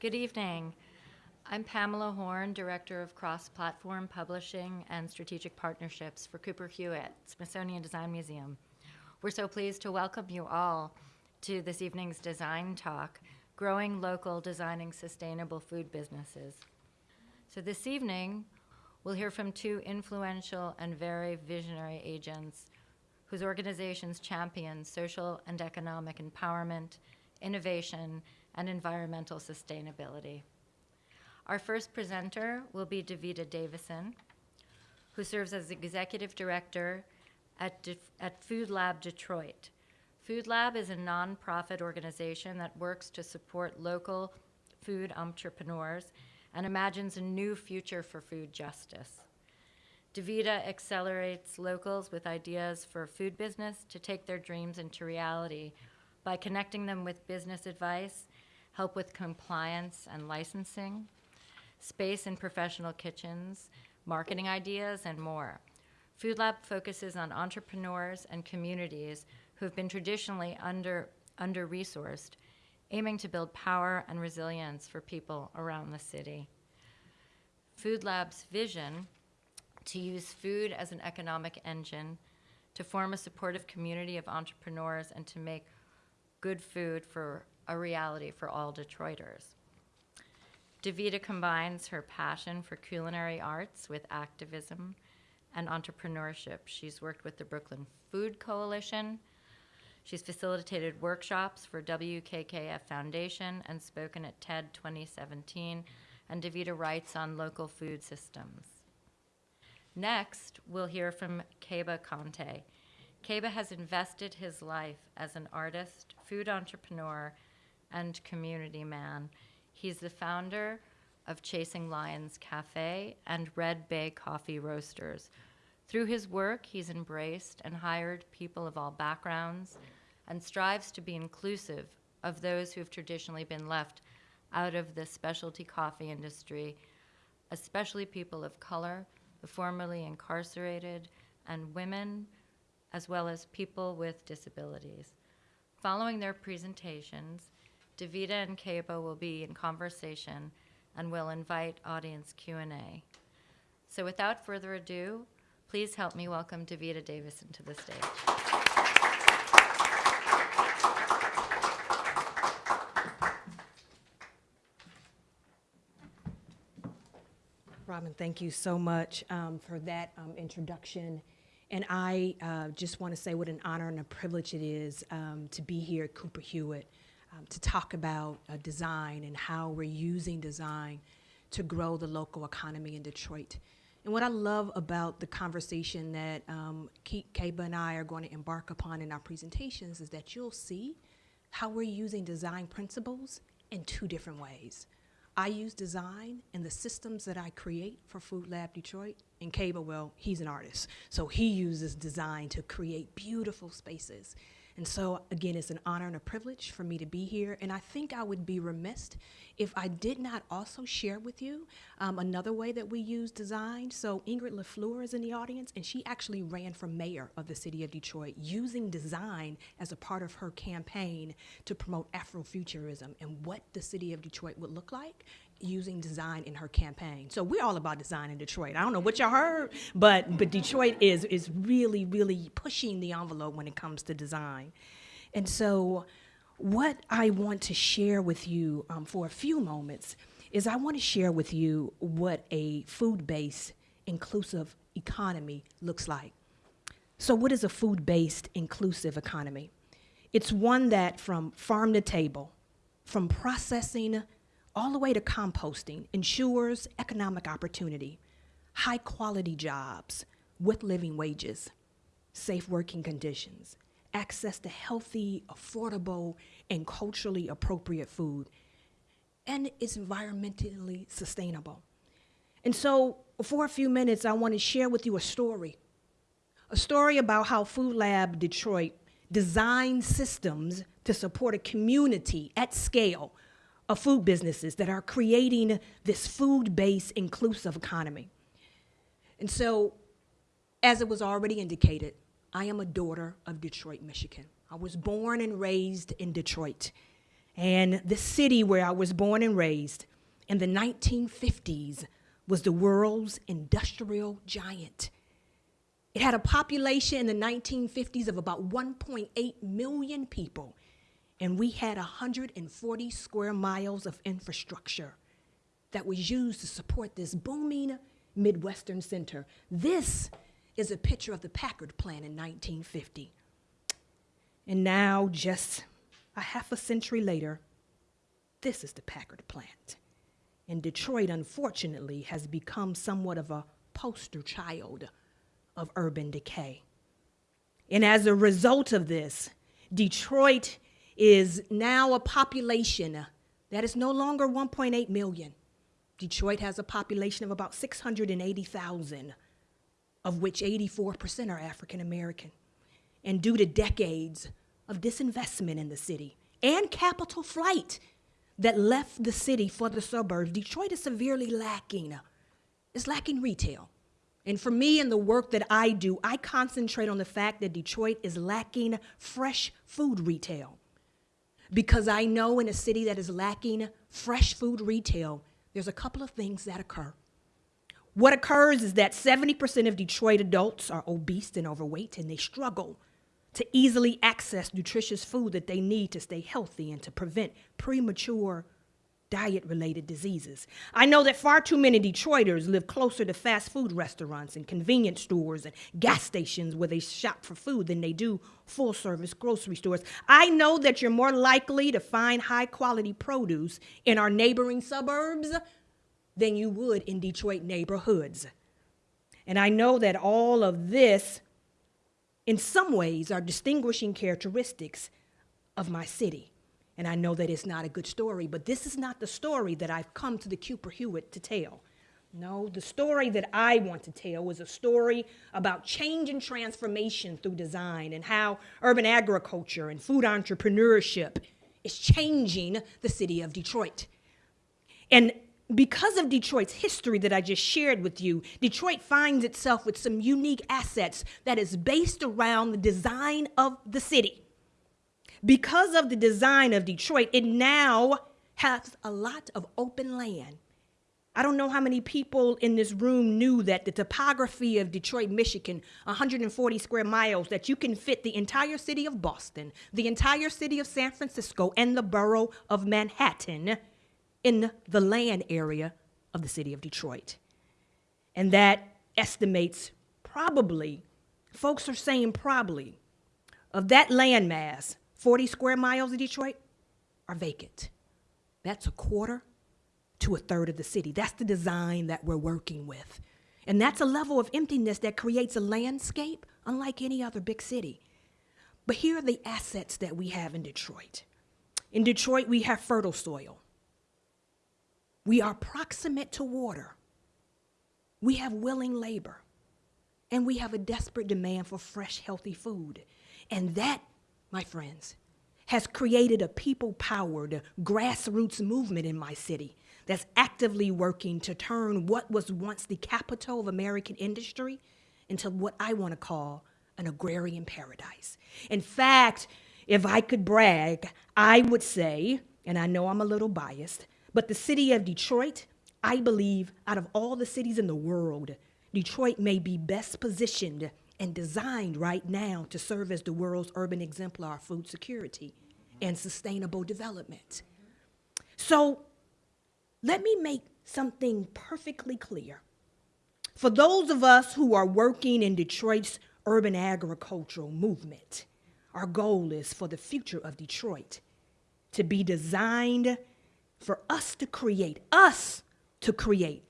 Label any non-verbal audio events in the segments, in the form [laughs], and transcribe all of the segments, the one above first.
Good evening. I'm Pamela Horn, Director of Cross-Platform Publishing and Strategic Partnerships for Cooper Hewitt, Smithsonian Design Museum. We're so pleased to welcome you all to this evening's design talk, Growing Local Designing Sustainable Food Businesses. So this evening, we'll hear from two influential and very visionary agents whose organizations champion social and economic empowerment, innovation, and environmental sustainability. Our first presenter will be Devita Davison, who serves as Executive Director at, De at Food Lab Detroit. Food Lab is a nonprofit organization that works to support local food entrepreneurs and imagines a new future for food justice. Devita accelerates locals with ideas for food business to take their dreams into reality by connecting them with business advice, help with compliance and licensing, space in professional kitchens, marketing ideas, and more. Food Lab focuses on entrepreneurs and communities who have been traditionally under, under-resourced, aiming to build power and resilience for people around the city. Food Lab's vision to use food as an economic engine, to form a supportive community of entrepreneurs, and to make good food for a reality for all Detroiters. Devita combines her passion for culinary arts with activism and entrepreneurship. She's worked with the Brooklyn Food Coalition. She's facilitated workshops for WKKF Foundation and spoken at TED 2017. And Devita writes on local food systems. Next, we'll hear from Keba Konte. Keba has invested his life as an artist, food entrepreneur, and community man. He's the founder of Chasing Lions Cafe and Red Bay Coffee Roasters. Through his work, he's embraced and hired people of all backgrounds and strives to be inclusive of those who have traditionally been left out of the specialty coffee industry, especially people of color, the formerly incarcerated, and women, as well as people with disabilities. Following their presentations, Devita and Keba will be in conversation and will invite audience Q&A. So without further ado, please help me welcome Devita Davison to the stage. Robin, thank you so much um, for that um, introduction. And I uh, just want to say what an honor and a privilege it is um, to be here at Cooper Hewitt um, to talk about uh, design and how we're using design to grow the local economy in Detroit. And what I love about the conversation that um, Keba and I are going to embark upon in our presentations is that you'll see how we're using design principles in two different ways. I use design and the systems that I create for Food Lab Detroit. And Keba, well, he's an artist. So he uses design to create beautiful spaces and so, again, it's an honor and a privilege for me to be here. And I think I would be remiss if I did not also share with you um, another way that we use design. So, Ingrid LaFleur is in the audience, and she actually ran for mayor of the city of Detroit using design as a part of her campaign to promote Afrofuturism and what the city of Detroit would look like using design in her campaign. So we're all about design in Detroit. I don't know what y'all heard, but but Detroit is is really really pushing the envelope when it comes to design. And so what I want to share with you um, for a few moments is I want to share with you what a food-based inclusive economy looks like. So what is a food-based inclusive economy? It's one that from farm to table, from processing all the way to composting ensures economic opportunity, high quality jobs with living wages, safe working conditions, access to healthy, affordable, and culturally appropriate food, and it's environmentally sustainable. And so for a few minutes, I want to share with you a story, a story about how Food Lab Detroit designed systems to support a community at scale of food businesses that are creating this food-based inclusive economy. And so, as it was already indicated, I am a daughter of Detroit, Michigan. I was born and raised in Detroit. And the city where I was born and raised in the 1950s was the world's industrial giant. It had a population in the 1950s of about 1.8 million people, and we had 140 square miles of infrastructure that was used to support this booming Midwestern center. This is a picture of the Packard plant in 1950. And now, just a half a century later, this is the Packard plant. And Detroit, unfortunately, has become somewhat of a poster child of urban decay. And as a result of this, Detroit is now a population uh, that is no longer 1.8 million. Detroit has a population of about 680,000, of which 84% are African American. And due to decades of disinvestment in the city and capital flight that left the city for the suburbs, Detroit is severely lacking. Uh, it's lacking retail. And for me and the work that I do, I concentrate on the fact that Detroit is lacking fresh food retail. Because I know in a city that is lacking fresh food retail, there's a couple of things that occur. What occurs is that 70% of Detroit adults are obese and overweight, and they struggle to easily access nutritious food that they need to stay healthy and to prevent premature diet related diseases. I know that far too many Detroiters live closer to fast food restaurants and convenience stores and gas stations where they shop for food than they do full service grocery stores. I know that you're more likely to find high quality produce in our neighboring suburbs than you would in Detroit neighborhoods. And I know that all of this, in some ways, are distinguishing characteristics of my city. And I know that it's not a good story, but this is not the story that I've come to the Cooper Hewitt to tell. No, the story that I want to tell is a story about change and transformation through design and how urban agriculture and food entrepreneurship is changing the city of Detroit. And because of Detroit's history that I just shared with you, Detroit finds itself with some unique assets that is based around the design of the city because of the design of Detroit, it now has a lot of open land. I don't know how many people in this room knew that the topography of Detroit, Michigan, 140 square miles, that you can fit the entire city of Boston, the entire city of San Francisco, and the borough of Manhattan in the land area of the city of Detroit. And that estimates probably, folks are saying probably, of that land mass, 40 square miles of Detroit are vacant. That's a quarter to a third of the city. That's the design that we're working with. And that's a level of emptiness that creates a landscape unlike any other big city. But here are the assets that we have in Detroit. In Detroit, we have fertile soil. We are proximate to water. We have willing labor. And we have a desperate demand for fresh, healthy food. And that my friends, has created a people powered grassroots movement in my city that's actively working to turn what was once the capital of American industry into what I want to call an agrarian paradise. In fact, if I could brag, I would say, and I know I'm a little biased, but the city of Detroit, I believe, out of all the cities in the world, Detroit may be best positioned and designed right now to serve as the world's urban exemplar of food security and sustainable development. So let me make something perfectly clear. For those of us who are working in Detroit's urban agricultural movement, our goal is for the future of Detroit to be designed for us to create, us to create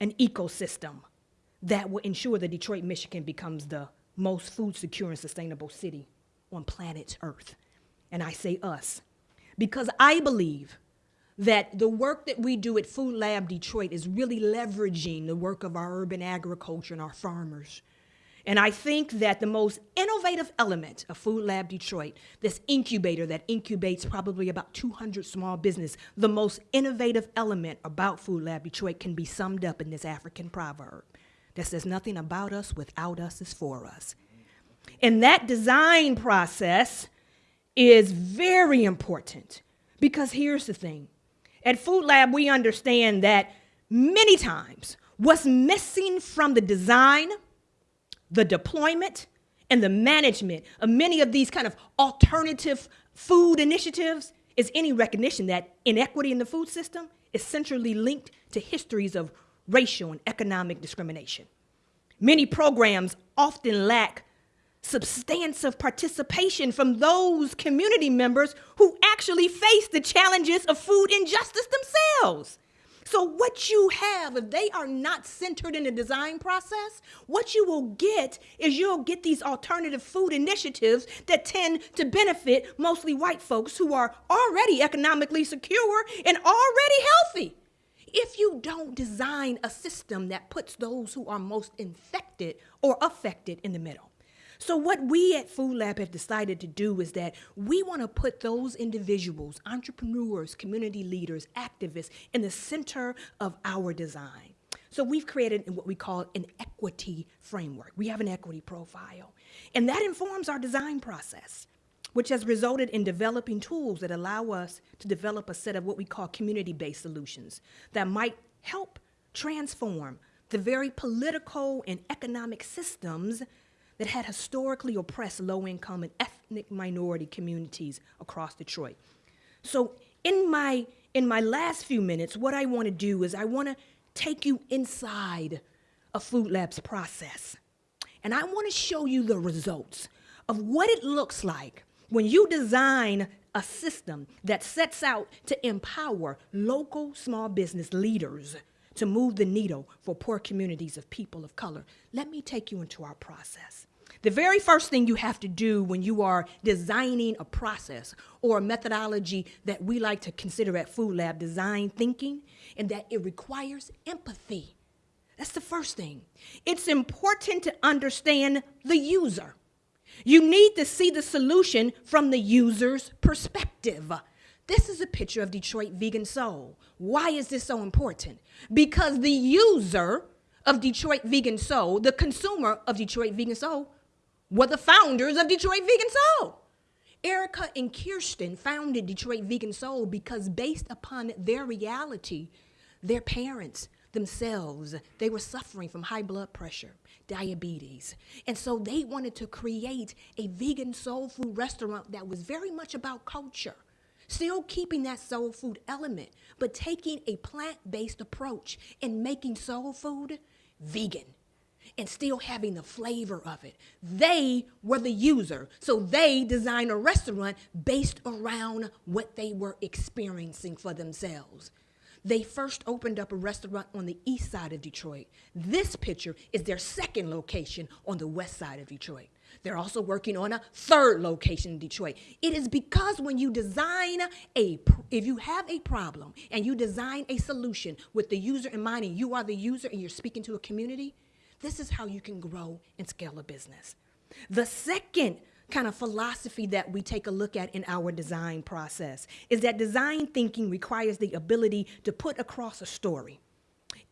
an ecosystem that will ensure that Detroit, Michigan becomes the most food secure and sustainable city on planet Earth. And I say us because I believe that the work that we do at Food Lab Detroit is really leveraging the work of our urban agriculture and our farmers. And I think that the most innovative element of Food Lab Detroit, this incubator that incubates probably about 200 small business, the most innovative element about Food Lab Detroit can be summed up in this African proverb that says nothing about us without us is for us. And that design process is very important Because here's the thing at Food Lab, we understand that many times what's missing from the design, the deployment, and the management of many of these kind of alternative food initiatives is any recognition that inequity in the food system is centrally linked to histories of racial and economic discrimination. Many programs often lack substantive participation from those community members who actually face the challenges of food injustice themselves. So, what you have, if they are not centered in the design process, what you will get is you'll get these alternative food initiatives that tend to benefit mostly white folks who are already economically secure and already healthy. If you don't design a system that puts those who are most infected or affected in the middle, so, what we at Food Lab have decided to do is that we want to put those individuals, entrepreneurs, community leaders, activists, in the center of our design. So, we've created what we call an equity framework. We have an equity profile, and that informs our design process, which has resulted in developing tools that allow us to develop a set of what we call community based solutions that might help transform the very political and economic systems that had historically oppressed low income and ethnic minority communities across Detroit. So, in my, in my last few minutes, what I want to do is I want to take you inside a Food Lab's process. And I want to show you the results of what it looks like when you design a system that sets out to empower local small business leaders to move the needle for poor communities of people of color. Let me take you into our process. The very first thing you have to do when you are designing a process or a methodology that we like to consider at Food Lab design thinking, and that it requires empathy. That's the first thing. It's important to understand the user. You need to see the solution from the user's perspective. This is a picture of Detroit Vegan Soul. Why is this so important? Because the user of Detroit Vegan Soul, the consumer of Detroit Vegan Soul, were the founders of Detroit Vegan Soul. Erica and Kirsten founded Detroit Vegan Soul because, based upon their reality, their parents themselves, they were suffering from high blood pressure, diabetes. And so they wanted to create a vegan soul food restaurant that was very much about culture, still keeping that soul food element, but taking a plant based approach and making soul food vegan and still having the flavor of it. They were the user. So they designed a restaurant based around what they were experiencing for themselves. They first opened up a restaurant on the east side of Detroit. This picture is their second location on the west side of Detroit. They're also working on a third location in Detroit. It is because when you design a, if you have a problem and you design a solution with the user in mind and you are the user and you're speaking to a community, this is how you can grow and scale a business. The second kind of philosophy that we take a look at in our design process is that design thinking requires the ability to put across a story.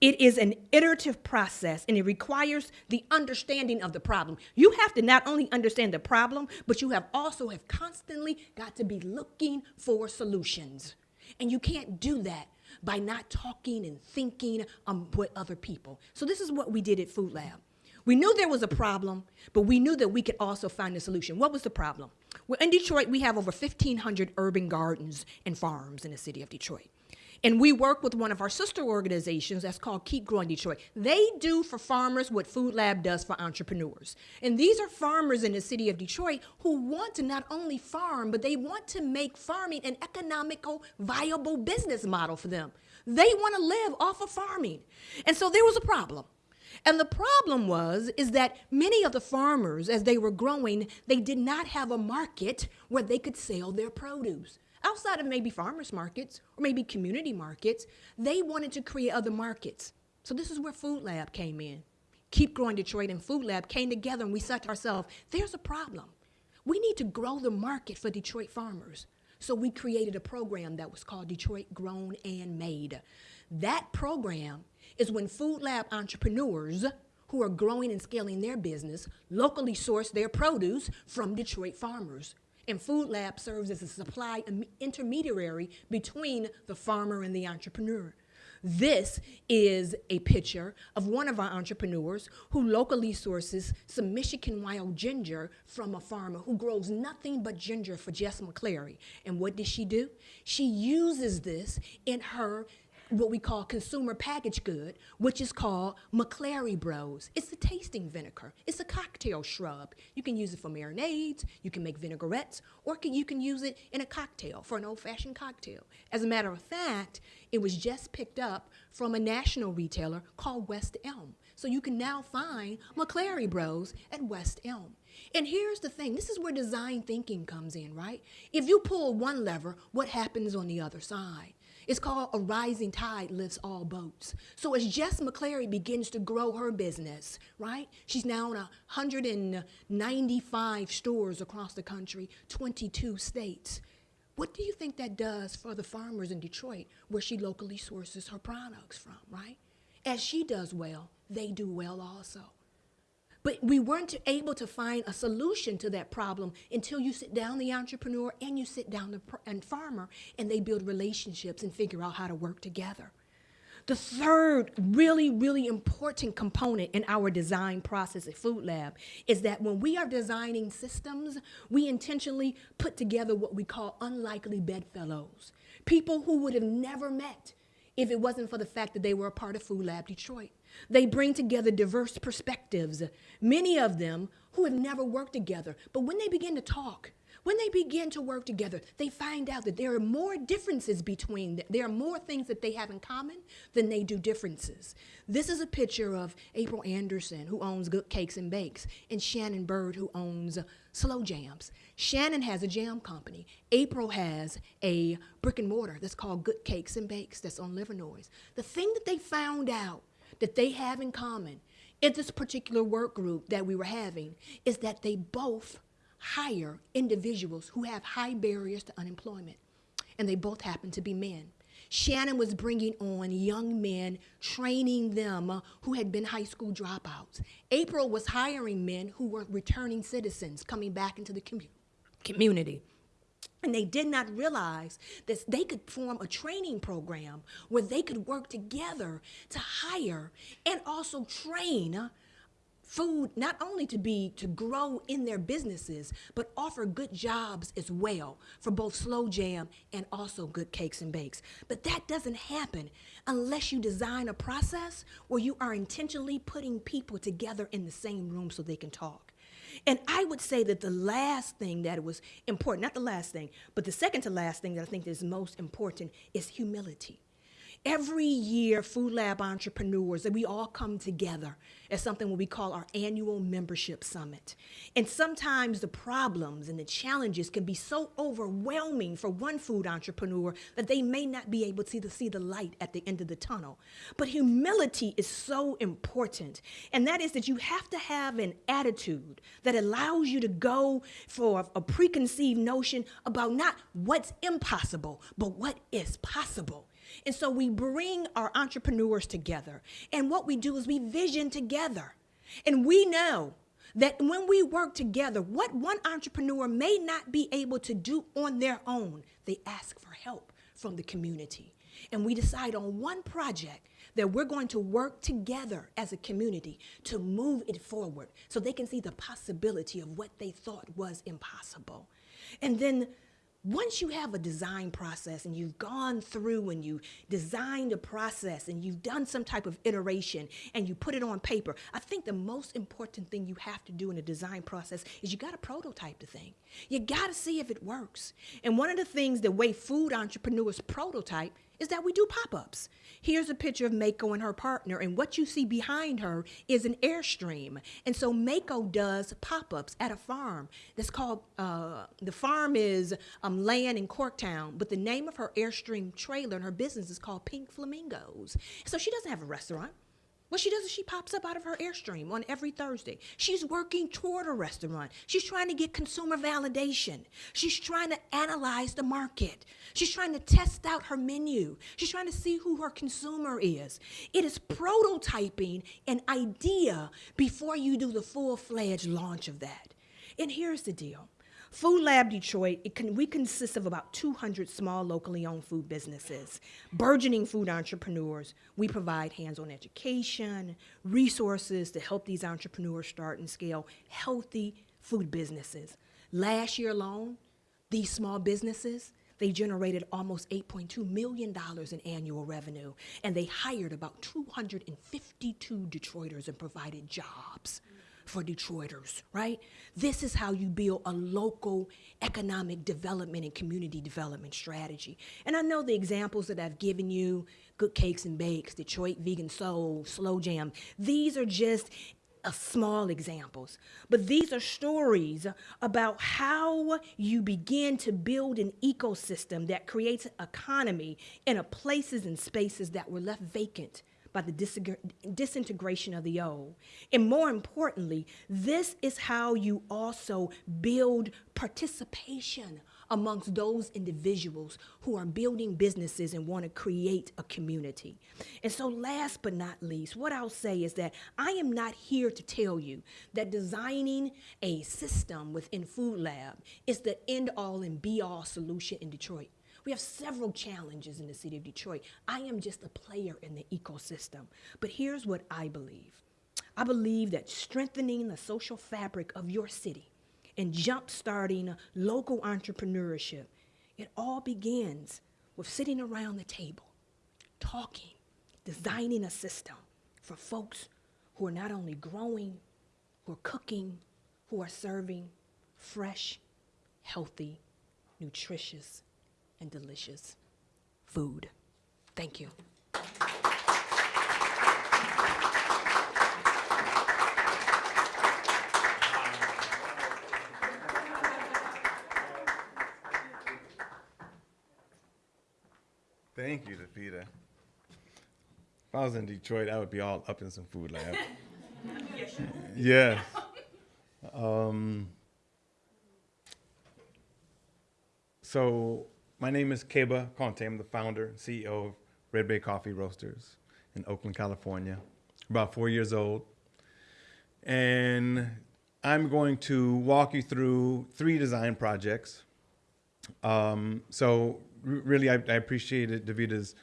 It is an iterative process and it requires the understanding of the problem. You have to not only understand the problem, but you have also have constantly got to be looking for solutions. And you can't do that by not talking and thinking um, with other people. So this is what we did at Food Lab. We knew there was a problem, but we knew that we could also find a solution. What was the problem? Well, in Detroit, we have over 1,500 urban gardens and farms in the city of Detroit. And we work with one of our sister organizations that's called Keep Growing Detroit. They do for farmers what Food Lab does for entrepreneurs. And these are farmers in the city of Detroit who want to not only farm, but they want to make farming an economical, viable business model for them. They want to live off of farming. And so there was a problem. And the problem was is that many of the farmers as they were growing, they did not have a market where they could sell their produce outside of maybe farmers markets or maybe community markets, they wanted to create other markets. So this is where Food Lab came in. Keep Growing Detroit and Food Lab came together and we said to ourselves, there's a problem. We need to grow the market for Detroit farmers. So we created a program that was called Detroit Grown and Made. That program is when Food Lab entrepreneurs who are growing and scaling their business locally source their produce from Detroit farmers And Food Lab serves as a supply intermediary between the farmer and the entrepreneur. This is a picture of one of our entrepreneurs who locally sources some Michigan wild ginger from a farmer who grows nothing but ginger for Jess McClary. And what does she do? She uses this in her what we call consumer packaged good, which is called McClary Bros. It's a tasting vinegar. It's a cocktail shrub. You can use it for marinades, you can make vinaigrettes, or can, you can use it in a cocktail for an old-fashioned cocktail. As a matter of fact, it was just picked up from a national retailer called West Elm. So you can now find McClary Bros at West Elm. And here's the thing this is where design thinking comes in, right? If you pull one lever, what happens on the other side? It's called A Rising Tide Lifts All Boats. So as Jess McClary begins to grow her business, right? She's now in 195 stores across the country, 22 states. What do you think that does for the farmers in Detroit where she locally sources her products from, right? As she does well, they do well also. But we weren't able to find a solution to that problem until you sit down the entrepreneur and you sit down the and farmer and they build relationships and figure out how to work together. The third really, really important component in our design process at Food Lab is that when we are designing systems, we intentionally put together what we call unlikely bedfellows. People who would have never met if it wasn't for the fact that they were a part of Food Lab Detroit. They bring together diverse perspectives, many of them who have never worked together. But when they begin to talk, when they begin to work together, they find out that there are more differences between them. There are more things that they have in common than they do differences. This is a picture of April Anderson, who owns Good Cakes and Bakes, and Shannon Bird, who owns Slow Jams. Shannon has a jam company. April has a brick and mortar that's called Good Cakes and Bakes that's on Livernois. The thing that they found out that they have in common in this particular work group that we were having is that they both hire individuals who have high barriers to unemployment, and they both happen to be men. Shannon was bringing on young men, training them uh, who had been high school dropouts. April was hiring men who were returning citizens coming back into the commu- community. And they did not realize that they could form a training program where they could work together to hire and also train food not only to be to grow in their businesses but offer good jobs as well for both slow jam and also good cakes and bakes. But that doesn't happen unless you design a process where you are intentionally putting people together in the same room so they can talk and I would say that the last thing that was important, not the last thing, but the second to last thing that I think is most important is humility. Every year, Food Lab entrepreneurs, that we all come together at something we call our annual membership summit. And sometimes the problems and the challenges can be so overwhelming for one food entrepreneur that they may not be able to see the light at the end of the tunnel. But humility is so important. And that is that you have to have an attitude that allows you to go for a preconceived notion about not what's impossible, but what is possible. And so we bring our entrepreneurs together. And what we do is we vision together. And we know that when we work together, what one entrepreneur may not be able to do on their own, they ask for help from the community. And we decide on one project that we're going to work together as a community to move it forward so they can see the possibility of what they thought was impossible. And then once you have a design process and you've gone through and you designed a process and you've done some type of iteration and you put it on paper, I think the most important thing you have to do in a design process is you got to prototype the thing. You got to see if it works. And one of the things the way food entrepreneurs prototype is that we do pop-ups. Here's a picture of Mako and her partner, and what you see behind her is an Airstream. And so Mako does pop-ups at a farm that's called, uh, the farm is um, land in Corktown, but the name of her Airstream trailer and her business is called Pink Flamingos. So she doesn't have a restaurant. What she does is she pops up out of her Airstream on every Thursday. She's working toward a restaurant. She's trying to get consumer validation. She's trying to analyze the market. She's trying to test out her menu. She's trying to see who her consumer is. It is prototyping an idea before you do the full fledged launch of that. And here's the deal Food Lab Detroit, it can, we consist of about 200 small locally owned food businesses, burgeoning food entrepreneurs. We provide hands-on education, resources to help these entrepreneurs start and scale healthy food businesses. Last year alone, these small businesses, they generated almost $8.2 million in annual revenue, and they hired about 252 Detroiters and provided jobs for Detroiters, right? This is how you build a local economic development and community development strategy. And I know the examples that I've given you, Good Cakes and Bakes, Detroit Vegan Soul, Slow Jam, these are just small examples, but these are stories about how you begin to build an ecosystem that creates economy in a places and spaces that were left vacant by the disintegration of the old. And more importantly, this is how you also build participation amongst those individuals who are building businesses and want to create a community. And so, last but not least, what I'll say is that I am not here to tell you that designing a system within Food Lab is the end all and be all solution in Detroit. We have several challenges in the city of Detroit. I am just a player in the ecosystem. But here's what I believe I believe that strengthening the social fabric of your city and jump-starting local entrepreneurship, it all begins with sitting around the table, talking, designing a system for folks who are not only growing, who are cooking, who are serving fresh, healthy, nutritious, and delicious food. Thank you. Thank you, Devita. If I was in Detroit, I would be all up in some food lab. [laughs] yes. Um, so my name is Keba Konte. I'm the founder and CEO of Red Bay Coffee Roasters in Oakland, California. About four years old. And I'm going to walk you through three design projects. Um, so really, I, I appreciated Devita's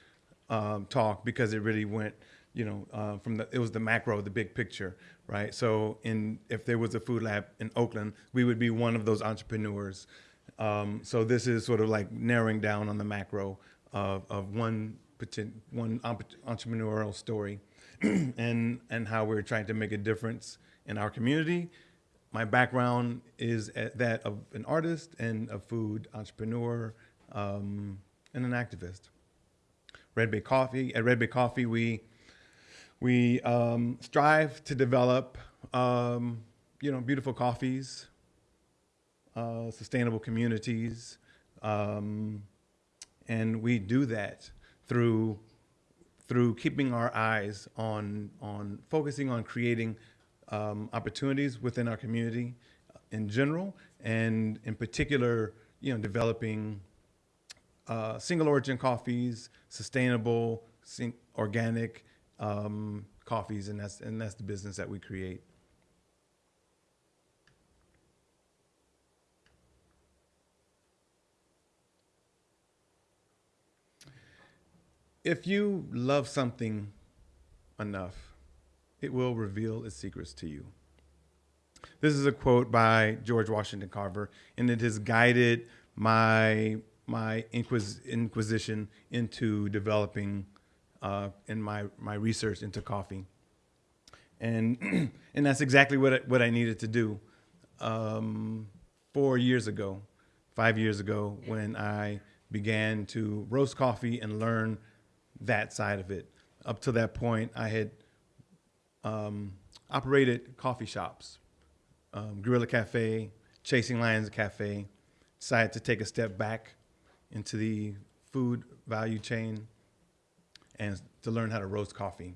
um, talk because it really went, you know, uh, from the it was the macro, the big picture, right? So, in if there was a food lab in Oakland, we would be one of those entrepreneurs. Um, so this is sort of like narrowing down on the macro of, of one one entrepreneurial story, [clears throat] and and how we're trying to make a difference in our community. My background is that of an artist and a food entrepreneur um, and an activist. Red Bay Coffee. At Red Bay Coffee, we we um, strive to develop um, you know beautiful coffees, uh, sustainable communities, um, and we do that through through keeping our eyes on on focusing on creating um, opportunities within our community in general, and in particular, you know, developing uh, single origin coffees, sustainable, organic um, coffees, and that's and that's the business that we create. If you love something enough, it will reveal its secrets to you. This is a quote by George Washington Carver, and it has guided my my inquis- inquisition into developing uh, in my my research into coffee, and [clears throat] and that's exactly what I, what I needed to do um, four years ago, five years ago, when I began to roast coffee and learn that side of it. Up to that point, I had um, operated coffee shops, um, Guerilla Cafe, Chasing Lions Cafe. Decided to take a step back into the food value chain and to learn how to roast coffee.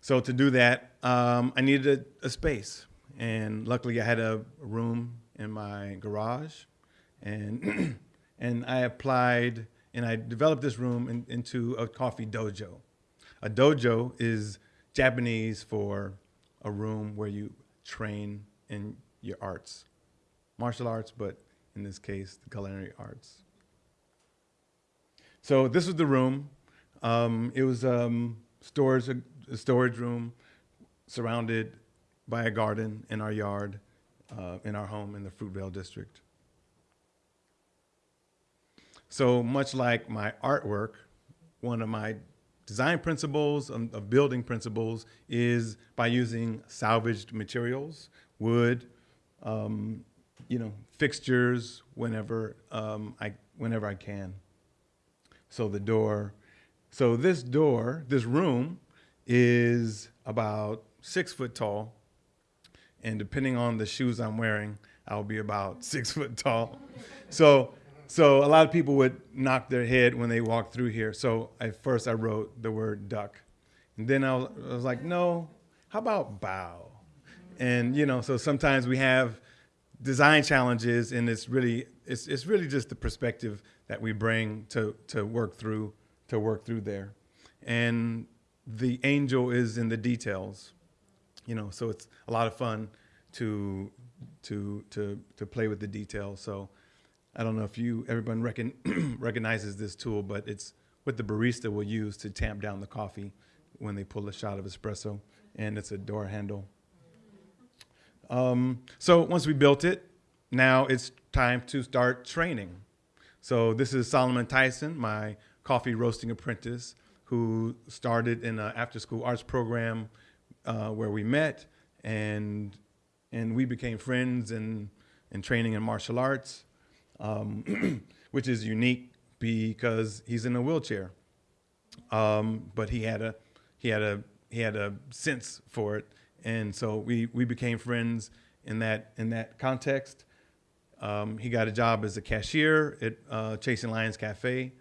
So to do that, um, I needed a, a space, and luckily I had a room in my garage, and [clears throat] and I applied and I developed this room in, into a coffee dojo. A dojo is Japanese for a room where you train in your arts, martial arts, but in this case, the culinary arts. So this was the room. Um, it was um, storage, a storage room surrounded by a garden in our yard, uh, in our home in the Fruitvale district. So much like my artwork, one of my design principles of, of building principles is by using salvaged materials, wood, um, you know, fixtures whenever um, I whenever I can. So the door, so this door, this room is about six foot tall, and depending on the shoes I'm wearing, I'll be about [laughs] six foot tall. So, so a lot of people would knock their head when they walk through here. So at first I wrote the word duck, and then I was, I was like, no, how about bow? And you know, so sometimes we have design challenges, and it's really it's it's really just the perspective that we bring to to work through to work through there, and the angel is in the details you know so it's a lot of fun to to to to play with the details so i don't know if you everyone recon, [clears throat] recognizes this tool but it's what the barista will use to tamp down the coffee when they pull a shot of espresso and it's a door handle. Um, so once we built it now it's time to start training. So this is solomon tyson my coffee roasting apprentice who started in an after school arts program uh, where we met and and we became friends and and training in martial arts, um, [clears throat] which is unique because he's in a wheelchair. Um, but he had a he had a he had a sense for it, and so we we became friends in that in that context. Um, he got a job as a cashier at uh, Chasing Lions Cafe,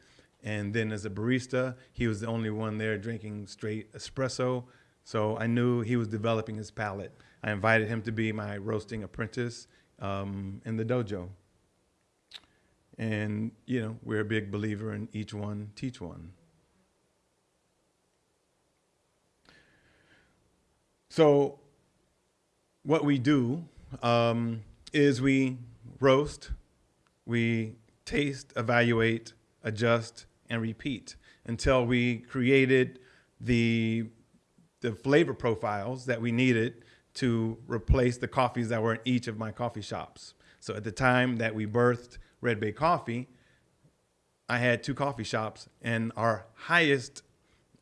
and then as a barista, he was the only one there drinking straight espresso. So I knew he was developing his palate. I invited him to be my roasting apprentice um, in the dojo. And, you know, we're a big believer in each one, teach one. So, what we do um, is we roast, we taste, evaluate, adjust, and repeat until we created the the flavor profiles that we needed to replace the coffees that were in each of my coffee shops. So at the time that we birthed Red Bay Coffee, I had two coffee shops, and our highest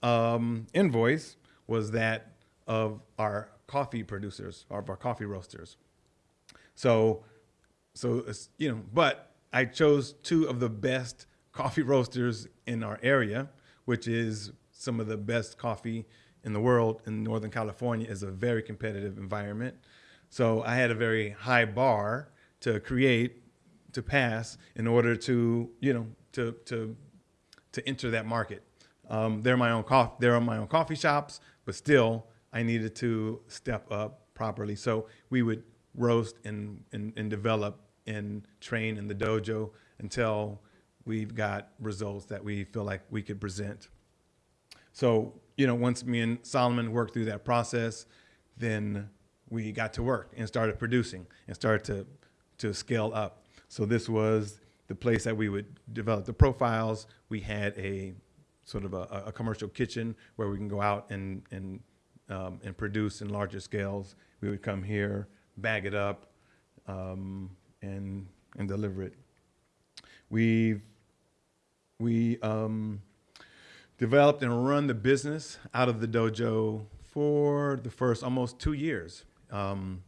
um, invoice was that of our coffee producers, of our coffee roasters. So, so you know, but I chose two of the best coffee [laughs] roasters in our area, which is some of the best coffee in the world in Northern California is a very competitive environment. So I had a very high bar to create, to pass in order to, you know, to, to, to enter that market. Um, they're my own coffee, they're my own coffee shops, but still I needed to step up properly. So we would roast and, and, and develop and train in the dojo until we've got results that we feel like we could present. So, you know, once me and Solomon worked through that process, then we got to work and started producing and started to, to scale up. So this was the place that we would develop the profiles. We had a sort of a, a commercial kitchen where we can go out and, and, um, and produce in larger scales. We would come here, bag it up, um, and, and deliver it. We've, we um, developed and run the business out of the dojo for the first almost two years. Um,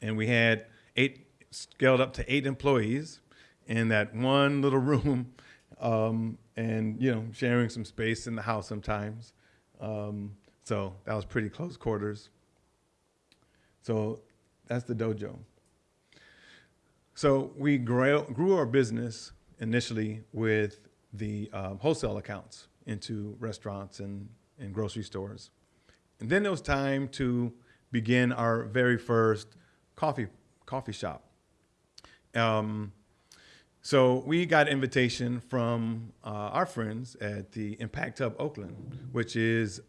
and we had eight, scaled up to eight employees in that one little [laughs] room um, and, you know, sharing some space in the house sometimes. Um, so that was pretty close quarters. So that's the dojo. So we grew, grew our business initially with the um, wholesale accounts into restaurants and, and grocery stores. And then it was time to begin our very first coffee coffee shop. Um, so we got invitation from uh, our friends at the Impact Hub Oakland, which is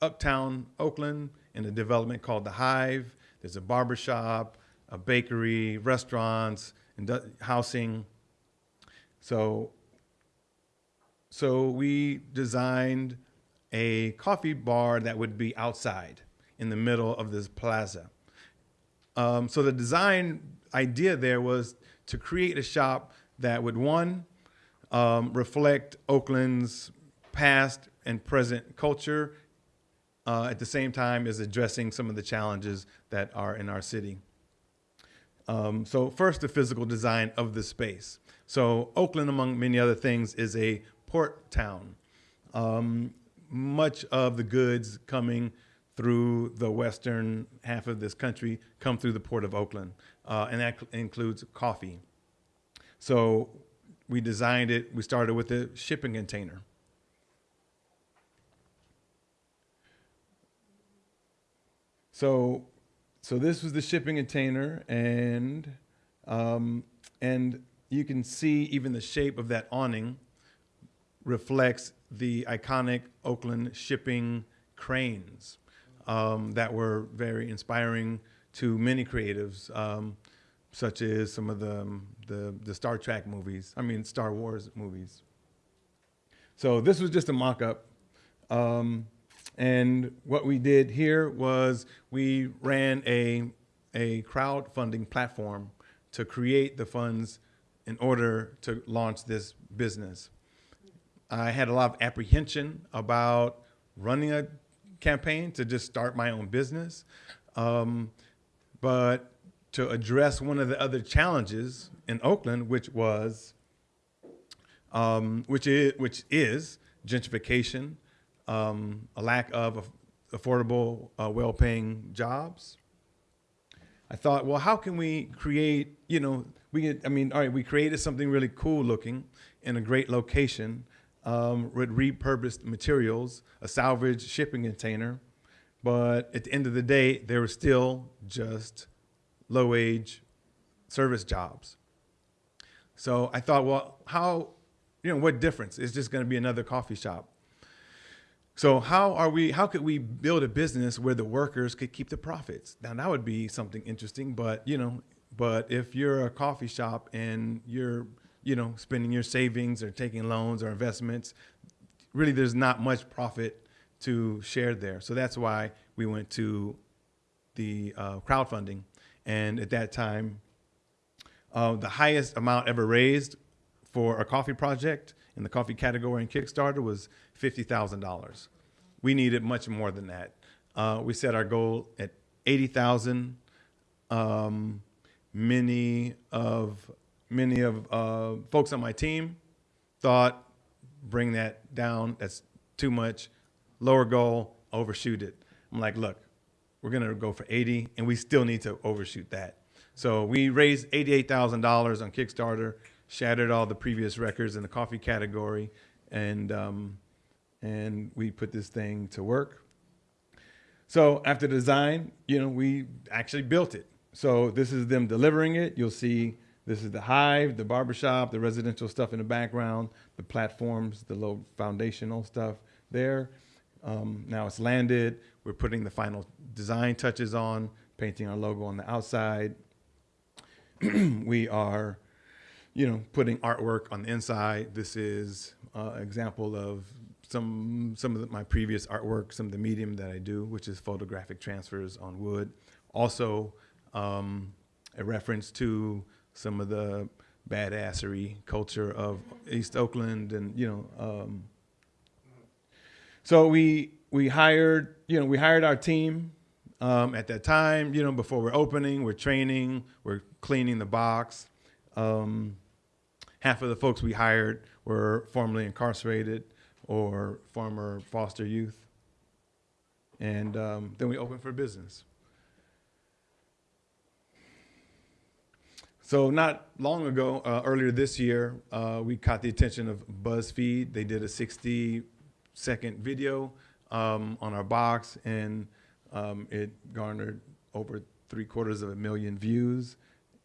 uptown Oakland in a development called the Hive. There's a barber shop, a bakery, restaurants, and housing. So, so we designed a coffee bar that would be outside in the middle of this plaza. Um, so the design idea there was to create a shop that would one um, reflect Oakland's past and present culture, uh, at the same time as addressing some of the challenges that are in our city. Um, so first, the physical design of the space. So Oakland, among many other things, is a port town. Um, much of the goods coming through the western half of this country come through the port of Oakland, uh, and that cl- includes coffee. So we designed it. We started with a shipping container. So, so this was the shipping container, and um, and you can see even the shape of that awning reflects the iconic Oakland shipping cranes um, that were very inspiring to many creatives, um, such as some of the, um, the the Star Trek movies. I mean, Star Wars movies. So this was just a mock-up. Um, and what we did here was we ran a, a crowdfunding platform to create the funds in order to launch this business. I had a lot of apprehension about running a campaign to just start my own business. Um, but to address one of the other challenges in Oakland, which was, um, which is, which is gentrification, um, a lack of affordable, uh, well-paying jobs. I thought, well, how can we create, you know, we I mean, all right, we created something really cool looking in a great location um, with repurposed materials, a salvage shipping container. But at the end of the day, they were still just low wage service jobs. So I thought, well, how, you know, what difference? It's just going to be another coffee shop. So how are we? How could we build a business where the workers could keep the profits? Now that would be something interesting. But you know, but if you're a coffee shop and you're, you know, spending your savings or taking loans or investments, really there's not much profit to share there. So that's why we went to the uh, crowdfunding, and at that time, uh, the highest amount ever raised for a coffee project in the coffee category in Kickstarter was fifty thousand dollars. We needed much more than that. Uh, we set our goal at eighty thousand. Um, many of many of uh, folks on my team thought bring that down. That's too much. Lower goal, overshoot it. I'm like, look, we're gonna go for 80, and we still need to overshoot that. So we raised $88,000 on Kickstarter, shattered all the previous records in the coffee category, and um, and we put this thing to work. So after design, you know, we actually built it. So this is them delivering it. You'll see this is the hive, the barbershop, the residential stuff in the background, the platforms, the low foundational stuff there. Um, now it's landed. We're putting the final design touches on, painting our logo on the outside. [clears throat] we are, you know, putting artwork on the inside. This is uh, example of some some of the, my previous artwork, some of the medium that I do, which is photographic transfers on wood. Also, um, a reference to some of the badassery culture of East Oakland, and you know. Um, so we we hired, you know, we hired our team um, at that time. You know, before we're opening, we're training, we're cleaning the box. Um, half of the folks we hired were formerly incarcerated or former foster youth, and um, then we opened for business. So not long ago, uh, earlier this year, uh, we caught the attention of BuzzFeed. They did a 60-second video um, on our box, and um, it garnered over three quarters of a million views.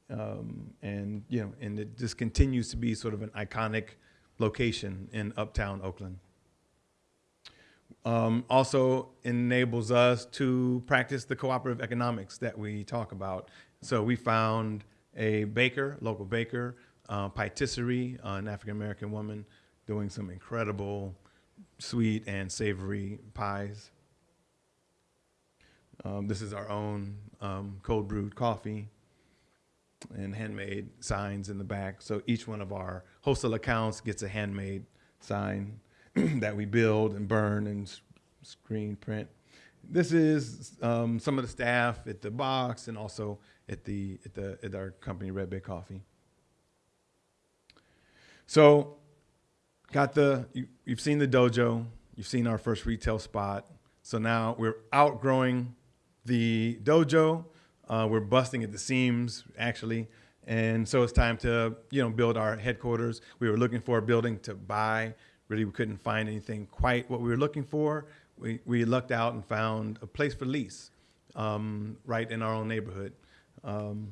Um, and you know, and it just continues to be sort of an iconic location in Uptown Oakland. um, also enables us to practice the cooperative economics that we talk about. So we found a baker, local baker, uh, patisserie, uh, an African American woman doing some incredible sweet and savory pies. Um, this is our own um, cold brewed coffee and handmade signs in the back. So each one of our wholesale accounts gets a handmade sign [clears throat] that we build and burn and screen print. This is um, some of the staff at the box and also at the at the at our company Red Bay Coffee. So, got the you, you've seen the dojo, you've seen our first retail spot. So now we're outgrowing the dojo. Uh, we're busting at the seams actually, and so it's time to you know build our headquarters. We were looking for a building to buy. Really, we couldn't find anything quite what we were looking for. We we lucked out and found a place for lease um, right in our own neighborhood. Um,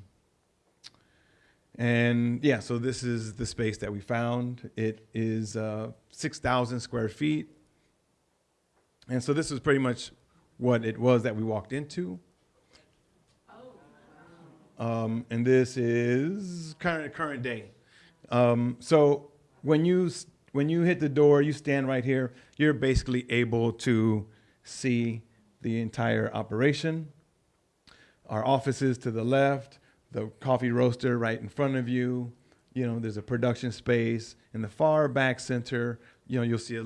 and yeah, so this is the space that we found. It is uh, 6,000 square feet. And so this is pretty much what it was that we walked into. Um, and this is current current day. Um, so when you when you hit the door, you stand right here. You're basically able to see the entire operation. Our offices to the left, the coffee roaster right in front of you. You know, there's a production space in the far back center. You know, you'll see a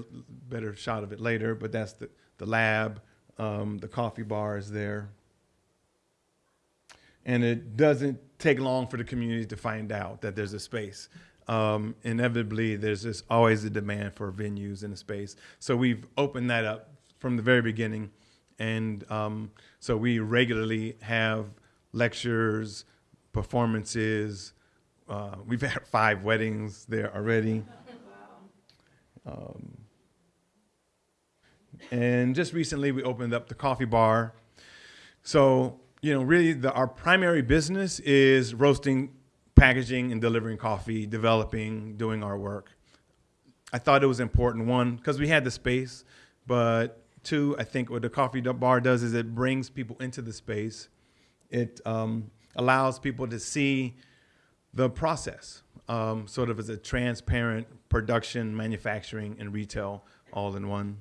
better shot of it later, but that's the, the lab. Um, the coffee bar is there. And it doesn't take long for the community to find out that there's a space. Um, inevitably, there's just always a demand for venues in a space. So we've opened that up from the very beginning. And um, so we regularly have lectures, performances. Uh, we've had [laughs] five weddings there already. [laughs] Um, and just recently, we opened up the coffee bar. So, you know, really, the, our primary business is roasting, packaging, and delivering coffee, developing, doing our work. I thought it was important, one, because we had the space, but two, I think what the coffee bar does is it brings people into the space. It um, allows people to see the process, um, sort of as a transparent production, manufacturing, and retail all in one.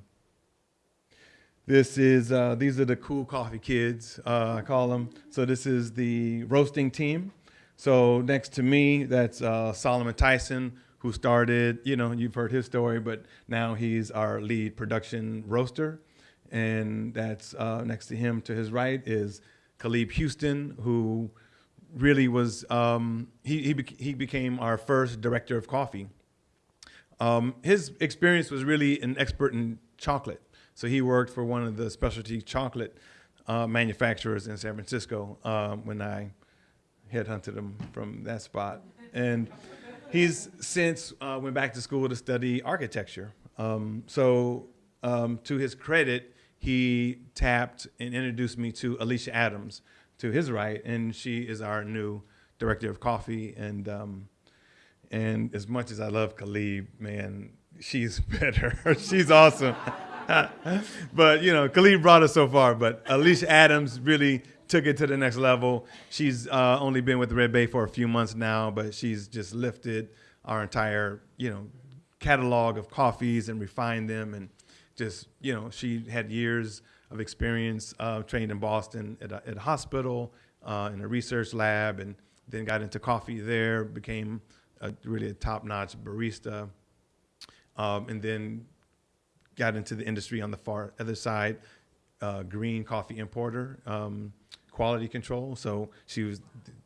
This is uh, these are the cool coffee kids, uh, I call them. So this is the roasting team. So next to me, that's uh, Solomon Tyson, who started. You know, you've heard his story, but now he's our lead production roaster. And that's uh, next to him, to his right, is Khalib Houston, who really was um, he he, he became our first director of coffee. Um, his experience was really an expert in chocolate. So he worked for one of the specialty chocolate uh, manufacturers in San Francisco um, when I headhunted him from that spot. And he's since uh, went back to school to study architecture. Um, so um, to his credit, he tapped and introduced me to Alicia Adams to his right, and she is our new director of coffee. And um, and as much as I love Khalib, man, she's [laughs] better. she's awesome. [laughs] but you know, Khalid brought us so far, but Alicia Adams really took it to the next level. She's uh, only been with Red Bay for a few months now, but she's just lifted our entire, you know, catalog of coffees and refined them, and just you know, she had years of experience, uh, trained in Boston at a, at a hospital, uh, in a research lab, and then got into coffee there, became a, really a top-notch barista, um, and then got into the industry on the far other side, uh, green coffee importer, um, quality control. So she was,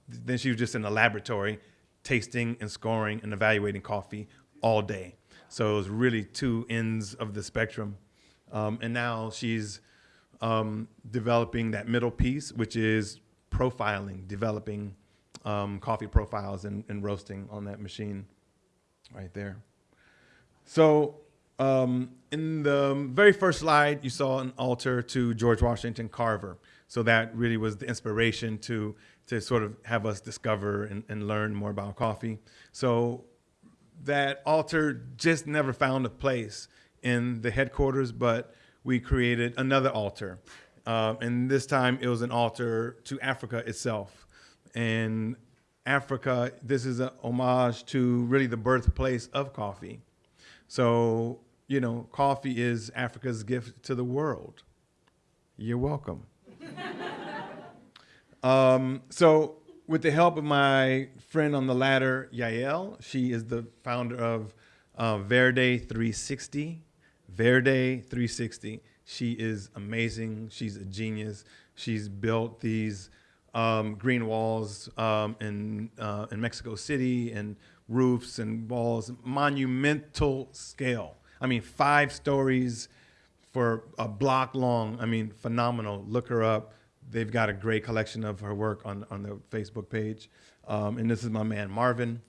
then she was just in the laboratory, tasting and scoring and evaluating coffee all day. So it was really two ends of the spectrum. Um, and now she's um, developing that middle piece, which is profiling, developing um, coffee profiles and, and roasting on that machine right there. So um, in the very first slide, you saw an altar to George Washington Carver. So that really was the inspiration to to sort of have us discover and, and learn more about coffee. So that altar just never found a place in the headquarters, but we created another altar. Uh, and this time it was an altar to Africa itself. And Africa, this is a homage to really the birthplace of coffee. So, you know, coffee is Africa's gift to the world. You're welcome. [laughs] um, so, with the help of my friend on the ladder, Yael, she is the founder of uh, Verde 360. Verde 360. She is amazing. She's a genius. She's built these um, green walls um, in uh, in Mexico City and roofs and walls, monumental scale. I mean, five stories for a block long. I mean, phenomenal. Look her up. They've got a great collection of her work on on the Facebook page. Um, and this is my man Marvin,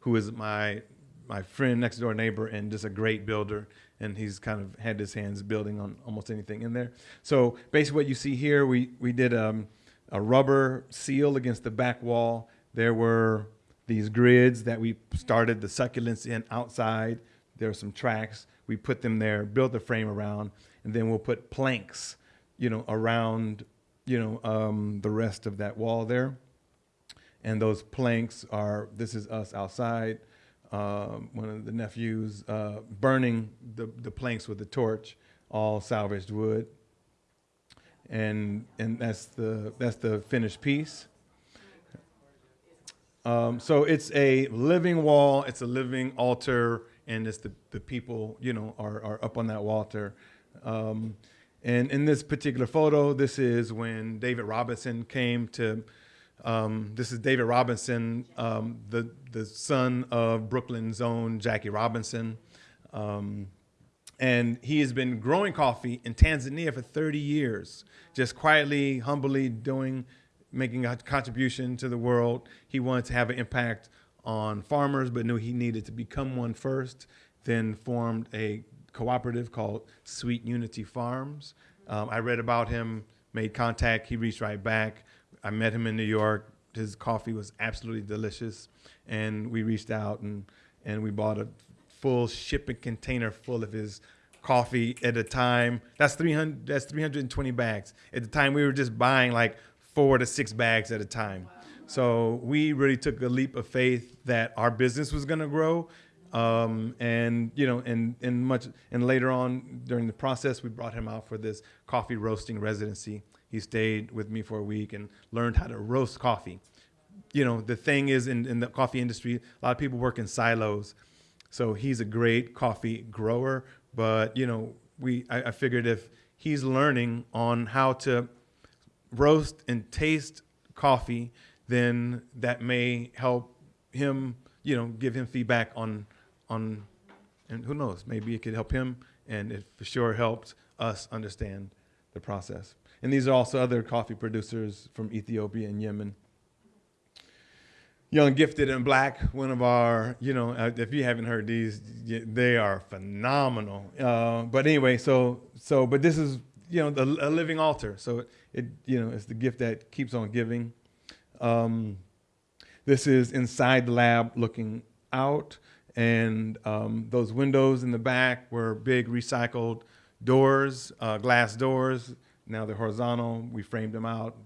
who is my my friend next door neighbor and just a great builder and he's kind of had his hands building on almost anything in there so basically what you see here we we did um, a rubber seal against the back wall there were these grids that we started the succulents in outside there are some tracks we put them there built the frame around and then we'll put planks you know around you know um, the rest of that wall there and those planks are this is us outside um, one of the nephews uh, burning the, the planks with a torch, all salvaged wood. And, and that's, the, that's the finished piece. Um, so it's a living wall, it's a living altar, and it's the, the people, you know, are, are up on that altar. Um, and in this particular photo, this is when David Robinson came to um, this is David Robinson, um, the the son of Brooklyn's own Jackie Robinson, um, and he has been growing coffee in Tanzania for 30 years, just quietly, humbly doing, making a contribution to the world. He wanted to have an impact on farmers, but knew he needed to become one first. Then formed a cooperative called Sweet Unity Farms. Um, I read about him, made contact. He reached right back. I met him in New York. His coffee was absolutely delicious, and we reached out and and we bought a full shipping container full of his coffee at a time. That's 300 that's 320 bags. At the time we were just buying like 4 to 6 bags at a time. So we really took a leap of faith that our business was going to grow um, and you know, and and much and later on during the process, we brought him out for this coffee roasting residency. He stayed with me for a week and learned how to roast coffee. You know, the thing is in, in the coffee industry, a lot of people work in silos. So he's a great coffee grower, but you know, we I, I figured if he's learning on how to roast and taste coffee, then that may help him, you know, give him feedback on on, and who knows, maybe it could help him, and it for sure helped us understand the process. And these are also other coffee producers from Ethiopia and Yemen. Young, Gifted, and Black, one of our, you know, uh, if you haven't heard these, they are phenomenal. Uh, but anyway, so, so, but this is, you know, the, a living altar. So it, you know, it's the gift that keeps on giving. Um, this is inside the lab looking out and um, those windows in the back were big recycled doors, uh, glass doors. Now they're horizontal. We framed them out,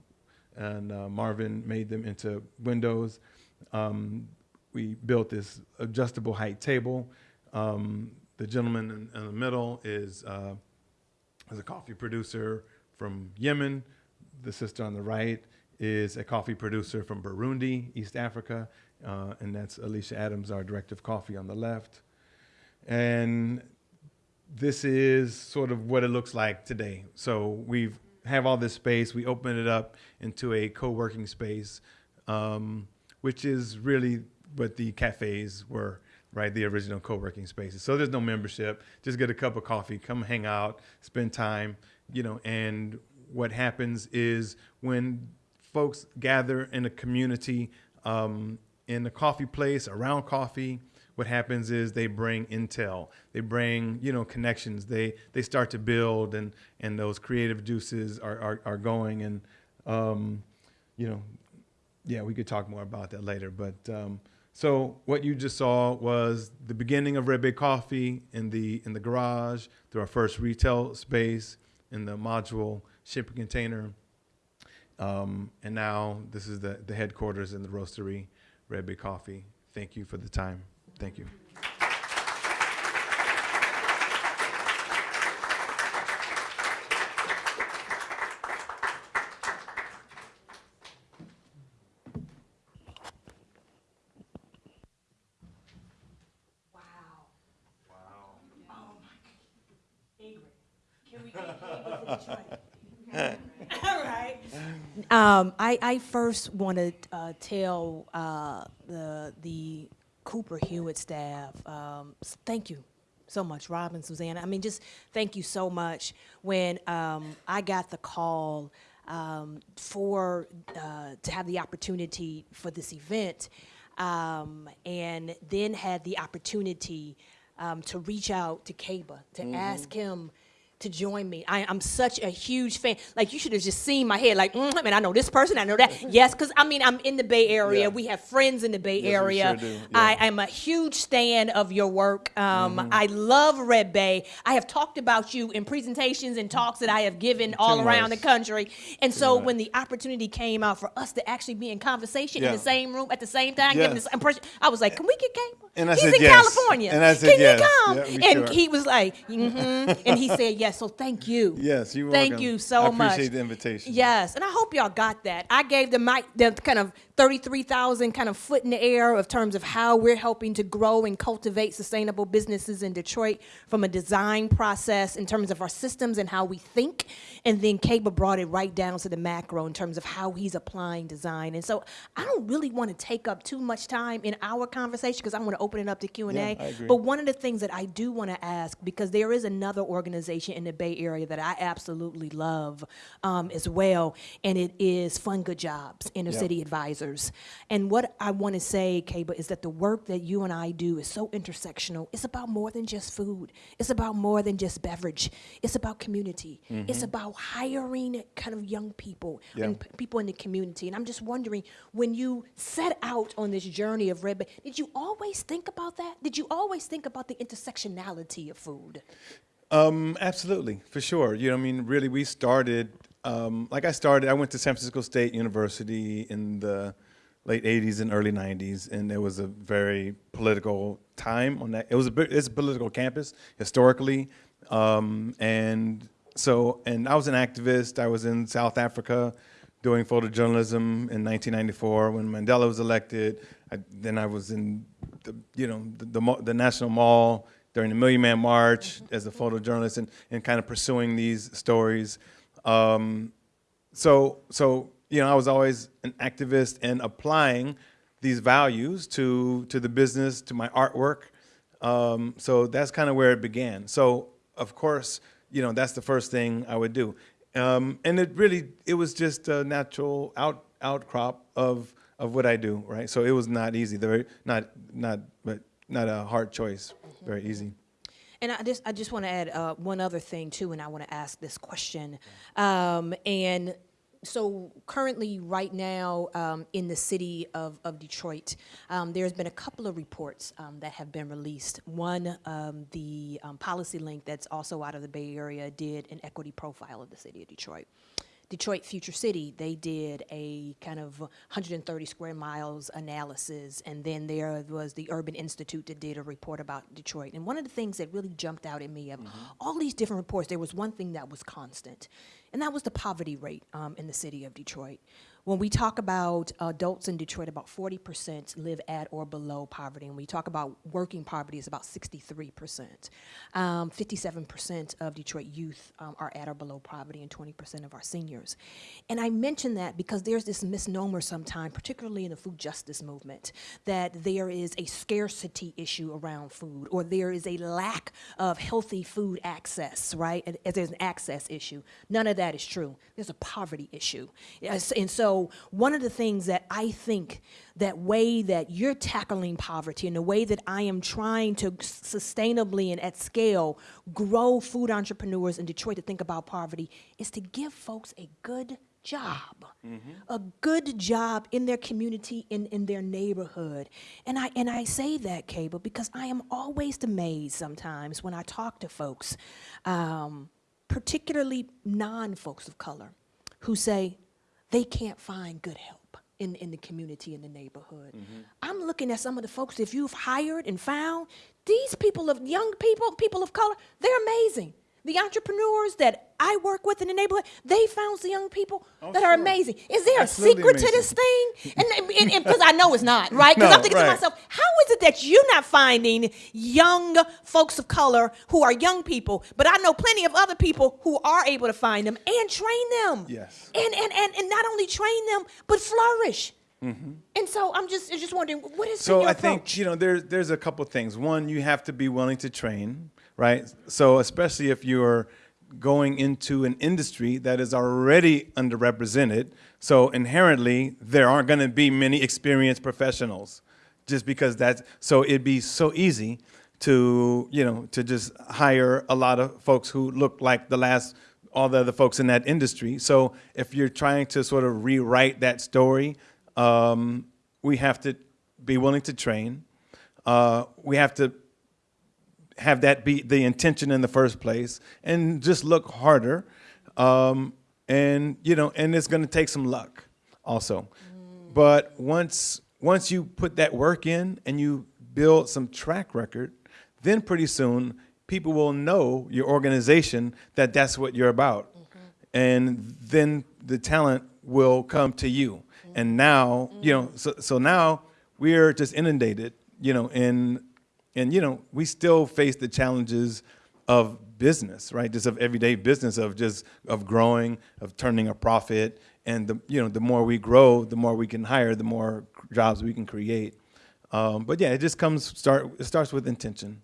and uh, Marvin made them into windows. Um, we built this adjustable height table. Um, the gentleman in, in, the middle is, uh, is a coffee producer from Yemen. The sister on the right is a coffee producer from Burundi, East Africa, uh, and that's Alicia Adams, our director of coffee on the left. And this is sort of what it looks like today. So we have all this space. We open it up into a co-working space, um, which is really what the cafes were, right? The original co-working spaces. So there's no membership. Just get a cup of coffee, come hang out, spend time, you know. And what happens is when folks gather in a community, um, in the coffee place around coffee what happens is they bring intel. They bring you know connections. They they start to build and and those creative juices are are, are going and um, you know yeah we could talk more about that later. But um, So what you just saw was the beginning of Red Bay Coffee in the in the garage, through our first retail space in the module shipping container, um, and now this is the the headquarters in the roastery, Red Bay Coffee. Thank you for the time. Thank you. Wow. Oh my. Ingrid, can we get Ingrid to Detroit? All right. Um, I, I first want to uh, tell uh, the the Cooper Hewitt staff, um, thank you so much, Robin, Susanna. I mean, just thank you so much. When um, I got the call um, for uh, to have the opportunity for this event, um, and then had the opportunity um, to reach out to Keba to ask him to join me. I, I'm such a huge fan. Like you should have just seen my head. Like, mm, I mean, I know this person, I know that. [laughs] yes, because I mean, I'm in the Bay Area. Yeah. We have friends in the Bay Yes, Area. sure do. I am a huge fan of your work. Um, I love Red Bay. I have talked about you in presentations and talks that I have given all around the country. And so much. when the opportunity came out for us to actually be in conversation in the same room at the same time, giving Yes. this impression, I was like, "Can we get Keba? And I He's said in yes. California. And I said Can yes. you come?" Yeah, and sure. he was like, "Mm-hmm," and he said yes. [laughs] So thank you. Yes, you. Thank welcome. you so I much. appreciate the invitation. Yes, and I hope y'all got that. I gave the mic the kind of 33,000 kind of foot in the air of terms of how we're helping to grow and cultivate sustainable businesses in Detroit from a design process in terms of our systems and how we think. And then Keba brought it right down to the macro in terms of how he's applying design. And so I don't really want to take up too much time in our conversation because I want to open it up to Q&A. Yeah. But one of the things that I do want to ask, because there is another organization in the Bay Area that I absolutely love um, as well, and it is Fund Good Jobs, Inner Yeah. City Advisors. And what I want to say, Keba, is that the work that you and I do is so intersectional. It's about more than just food. It's about more than just beverage. It's about community. It's about hiring kind of young people Yeah. and people in the community. And I'm just wondering, when you set out on this journey of Red Bay, did you always think about that? Did you always think about the intersectionality of food? Um, absolutely, for sure. You know, I mean, really, we started. Um, like I started, I went to San Francisco State University in the late '80s and early '90s, and it was a very political time on that. It was a it's a political campus historically, um, and so, and I was an activist. I was in South Africa doing photojournalism in 1994 when Mandela was elected. I, then I was in the, you know, the, the, the National Mall during the Million Man March as a photojournalist and, and kind of pursuing these stories. Um, so, so you know, I was always an activist in applying these values to to the business, to my artwork. Um, so that's kind of where it began. So, of course, you know, that's the first thing I would do. Um, and it really, it was just a natural out outcrop of of what I do, right? So it was not easy. Very not not but not a hard choice. Very easy. And I just, I just want to add uh, one other thing too, and I want to ask this question. Um, and so currently, right now, um, in the city of, of Detroit, um, there's been a couple of reports um, that have been released. One, um, the um, Policy Link, that's also out of the Bay Area, did an equity profile of the city of Detroit. Detroit Future City, they did a kind of 130 square miles analysis, and then there was the Urban Institute that did a report about Detroit. And one of the things that really jumped out at me of all these different reports, there was one thing that was constant, and that was the poverty rate um, in the city of Detroit. When we talk about adults in Detroit, about 40% live at or below poverty. And we talk about working poverty is about 63%. Um, 57% of Detroit youth um, are at or below poverty and 20% of our seniors. And I mention that because there's this misnomer sometimes, particularly in the food justice movement, that there is a scarcity issue around food or there is a lack of healthy food access, right? And, there's an access issue. None of that is true. There's a poverty issue. And so one of the things that I think that way that you're tackling poverty and the way that I am trying to sustainably and at scale grow food entrepreneurs in Detroit to think about poverty is to give folks a good job, a good job in their community, in, in their neighborhood. And I, and I say that, Keba, because I am always amazed sometimes when I talk to folks, um, particularly non folks of color, who say they can't find good help in, in the community, in the neighborhood. Mm-hmm. I'm looking at some of the folks that you've hired and found. These people of young people, people of color, they're amazing. The entrepreneurs that I work with in the neighborhood, they found some young people Oh, that are amazing. Is there Absolutely a secret to this thing? And because I know it's not, right? Because No, I'm thinking right. to myself, how is it that you're not finding young folks of color who are young people, but I know plenty of other people who are able to find them and train them. Yes. And and and, and not only train them, but flourish. Mm-hmm. And so I'm just just wondering, what is. So I approach? think you know there's there's a couple things. One, you have to be willing to train, right? So especially if you're going into an industry that is already underrepresented, so inherently there aren't going to be many experienced professionals, just because that's so it'd be so easy to you know to just hire a lot of folks who look like the last all the other folks in that industry. So if you're trying to sort of rewrite that story, um, we have to be willing to train. Uh, we have to have that be the intention in the first place, and just look harder. Um, and you know, and it's going to take some luck, also. Mm. But once once you put that work in and you build some track record, then pretty soon people will know your organization that that's what you're about, mm-hmm. and then the talent will come to you. And mm-hmm. now, you know, mm-hmm. so so now we're just inundated, you know, in and you know, we still face the challenges of business, right? Just of everyday business of just of growing, of turning a profit, and the you know, the more we grow, the more we can hire, the more jobs we can create. Um, but yeah, it just comes start. It starts with intention.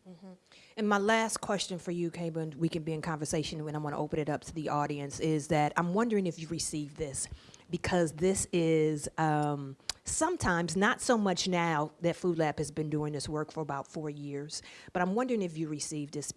And my last question for you, Keba, we can be in conversation when I want to open it up to the audience, is that I'm wondering if you received this because this is um, sometimes not so much now that Food Lab has been doing this work for about four years, but I'm wondering if you received this.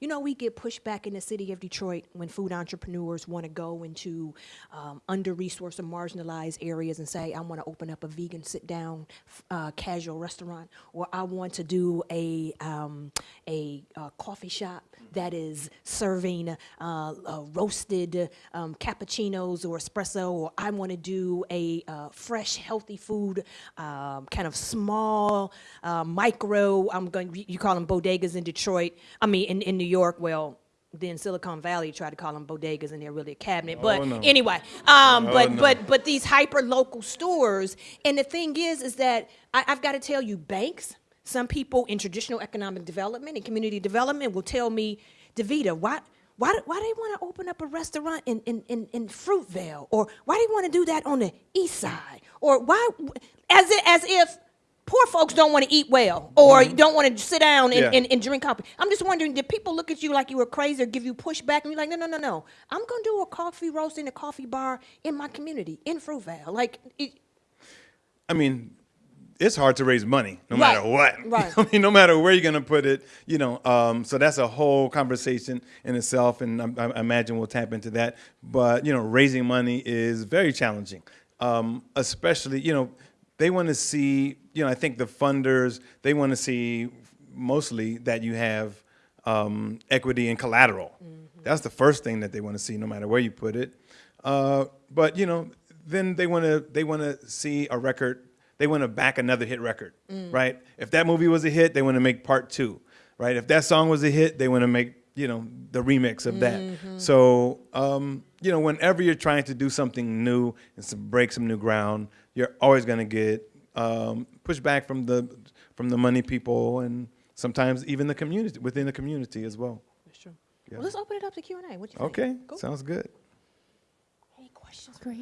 You know, we get pushback in the city of Detroit when food entrepreneurs want to go into um, under-resourced or marginalized areas and say, I want to open up a vegan sit-down uh, casual restaurant, or I want to do a, um, a uh, coffee shop that is serving uh, uh, roasted um, cappuccinos or espresso, or I want to do a uh, fresh, healthy food, um, kind of small, uh, micro. I'm going. You call them bodegas in Detroit. I mean, in, in New York. Well. Then Silicon Valley tried to call them bodegas, and they're really a cabinet. But Oh, no. anyway, um, but no. but but these hyper local stores, and the thing is, is that I, I've got to tell you, banks, some people in traditional economic development and community development will tell me, Devita, why why do- why they want to open up a restaurant in in, in, in Fruitvale, or why do they want to do that on the east side, or why as if, as if poor folks don't want to eat well or don't want to sit down and, Mm-hmm. Yeah. and, and drink coffee. I'm just wondering, did people look at you like you were crazy or give you pushback and you're like, no, no, no, no. I'm going to do a coffee roast in a coffee bar in my community in Fruitvale. Like, it, I mean, it's hard to raise money no Right, matter what. [laughs] right. I mean, no matter where you're going to put it, you know. Um, so that's a whole conversation in itself, and I, I imagine we'll tap into that. But you know, raising money is very challenging, um, especially you know they want to see. You know, I think the funders they want to see mostly that you have um, equity and collateral. That's the first thing that they want to see, no matter where you put it. Uh, but you know, then they want to they want to see a record. They want to back another hit record, right? If that movie was a hit, they want to make part two, right? If that song was a hit, they want to make you know the remix of that. So um, you know, whenever you're trying to do something new and some, break some new ground, you're always going to get um, pushback from the from the money people and sometimes even the community within the community as well. that's true. Yeah. Well, let's open it up to Q&A. What you think? Okay, sounds good. Any questions? Great.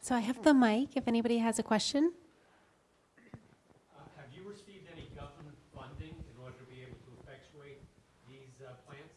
So I have the mic if anybody has a question. Uh, Have you received any government funding in order to be able to effectuate these uh, plans?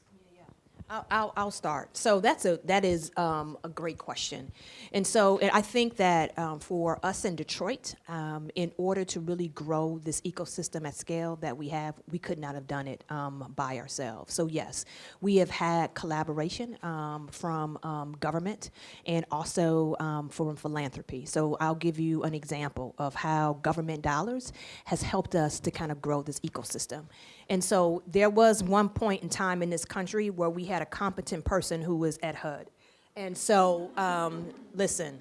I'll, I'll, I'll start. So that's a that is um, a great question, and so I think that um, for us in Detroit, um, in order to really grow this ecosystem at scale that we have, we could not have done it um, by ourselves. So yes, we have had collaboration um, from um, government and also from philanthropy. So I'll give you an example of how government dollars has helped us to kind of grow this ecosystem. And so there was one point in time in this country where we had a competent person who was at HUD. And so, um, listen,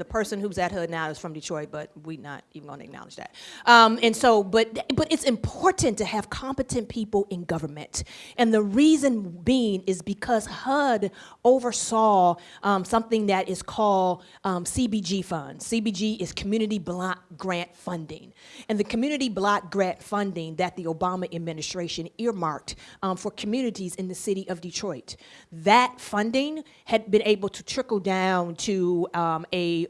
the person who's at HUD now is from Detroit, but we're not even going to acknowledge that. Um, and so, but but it's important to have competent people in government, and the reason being is because HUD oversaw um, something that is called um, CBG funds. CBG is Community Block Grant Funding, and the Community Block Grant funding that the Obama administration earmarked um, for communities in the city of Detroit. That funding had been able to trickle down to um, a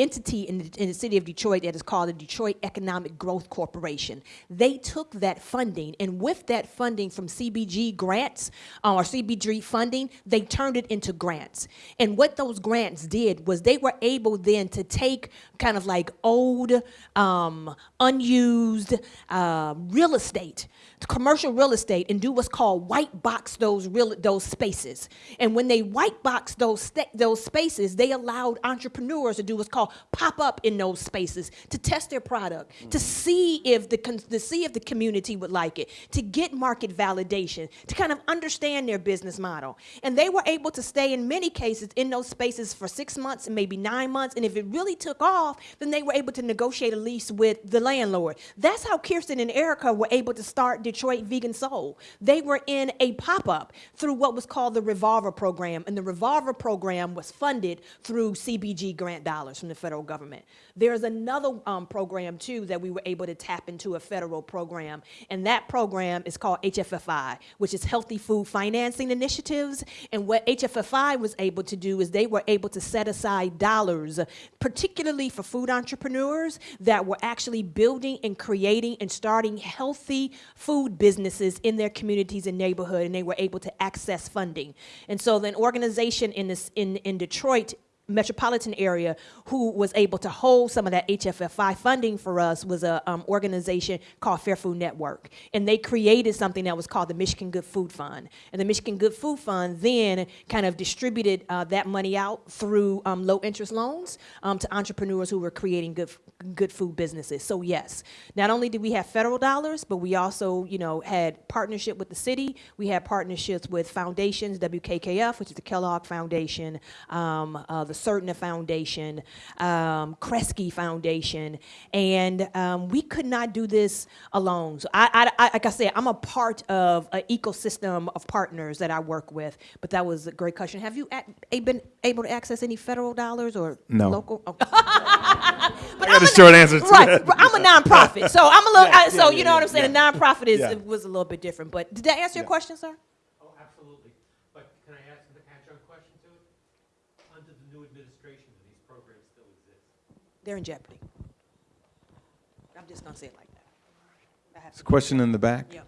entity in the, in the city of Detroit that is called the Detroit Economic Growth Corporation. They took that funding, and with that funding from CBG grants uh, or CBG funding, they turned it into grants. And what those grants did was they were able then to take kind of like old, um, unused uh, real estate commercial real estate and do what's called white box those real those spaces. And when they white box those those spaces, they allowed entrepreneurs to do what's called pop up in those spaces to test their product, to mm-hmm. see if the to see if the community would like it, to get market validation, to kind of understand their business model. And they were able to stay in many cases in those spaces for 6 months and maybe 9 months and if it really took off, then they were able to negotiate a lease with the landlord. That's how Kirsten and Erica were able to start Detroit Vegan Soul. They were in a pop up through what was called the Revolver Program, and the Revolver Program was funded through CBG grant dollars from the federal government. There's another um, program too that we were able to tap into a federal program, and that program is called HFFI, which is Healthy Food Financing Initiatives. And what HFFI was able to do is they were able to set aside dollars, particularly for food entrepreneurs that were actually building and creating and starting healthy food businesses in their communities and neighborhood, and they were able to access funding. And so, an organization in this in in Detroit metropolitan area who was able to hold some of that HFFI funding for us was a um, organization called Fair Food Network, and they created something that was called the Michigan Good Food Fund. And the Michigan Good Food Fund then kind of distributed uh, that money out through um, low interest loans um, to entrepreneurs who were creating good good food businesses. So yes, not only did we have federal dollars, but we also you know had partnership with the city. We had partnerships with foundations, WKKF, which is the Kellogg Foundation, um, uh, the Certina Foundation, um, Kresge Foundation, and um, we could not do this alone. So I, I, I, like I said, I'm a part of an ecosystem of partners that I work with. But that was a great question. Have you a- been able to access any federal dollars or No. local? Oh. [laughs] but I I'm a short answer to right, that. I'm a nonprofit, so I'm a little. Yeah, I, so yeah, you know yeah, what I'm saying. A nonprofit is was a little bit different. But did that answer your question, sir? Oh, absolutely. But can I ask an adjunct question to it? Under the new administration, do these programs still exist? They're in jeopardy. I'm just gonna say it like that. I have There's to- a question in the back. Yeah.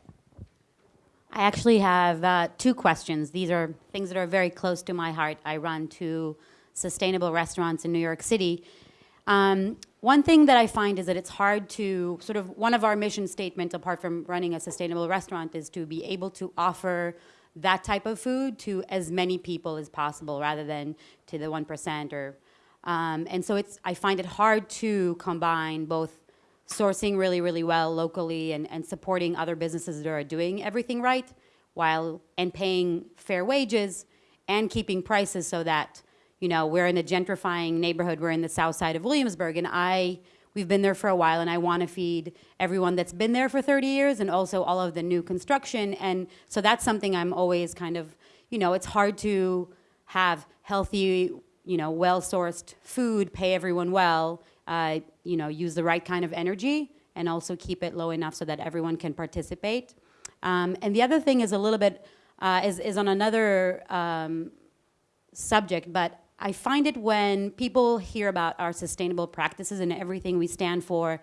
I actually have uh, two questions. These are things that are very close to my heart. I run two sustainable restaurants in New York City. Um, one thing that I find is that it's hard to sort of one of our mission statements, apart from running a sustainable restaurant, is to be able to offer that type of food to as many people as possible, rather than to the one percent or. Um, and so it's I find it hard to combine both sourcing really, really well locally and, and supporting other businesses that are doing everything right while and paying fair wages and keeping prices so that you know we're in a gentrifying neighborhood. We're in the south side of williamsburg and i we've been there for a while and i want to feed everyone that's been there for 30 years and also all of the new construction. And so that's something i'm always kind of you know it's hard to have healthy you know well sourced food pay everyone well uh, you know, use the right kind of energy and also keep it low enough so that everyone can participate. Um, and the other thing is a little bit, uh, is, is on another um, subject, but I find it when people hear about our sustainable practices and everything we stand for,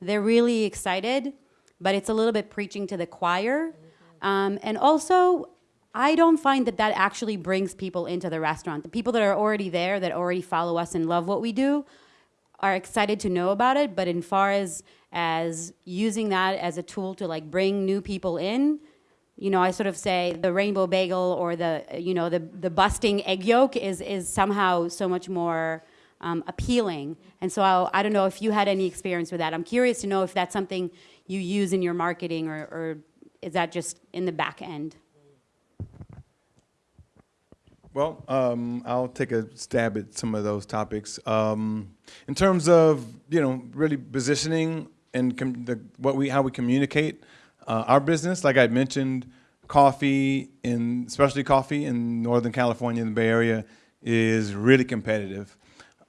they're really excited, but it's a little bit preaching to the choir. Um, and also, I don't find that that actually brings people into the restaurant. The people that are already there, that already follow us and love what we do, are excited to know about it. But in far as as using that as a tool to like bring new people in, you know, I sort of say the rainbow bagel or the you know the the busting egg yolk is is somehow so much more um, appealing. And so I'll, I don't know if you had any experience with that. I'm curious to know if that's something you use in your marketing or, or is that just in the back end? Well, um, I'll take a stab at some of those topics. Um, in terms of you know really positioning and the, what we how we communicate uh, our business, like I mentioned, coffee in especially coffee in Northern California, in the Bay Area, is really competitive.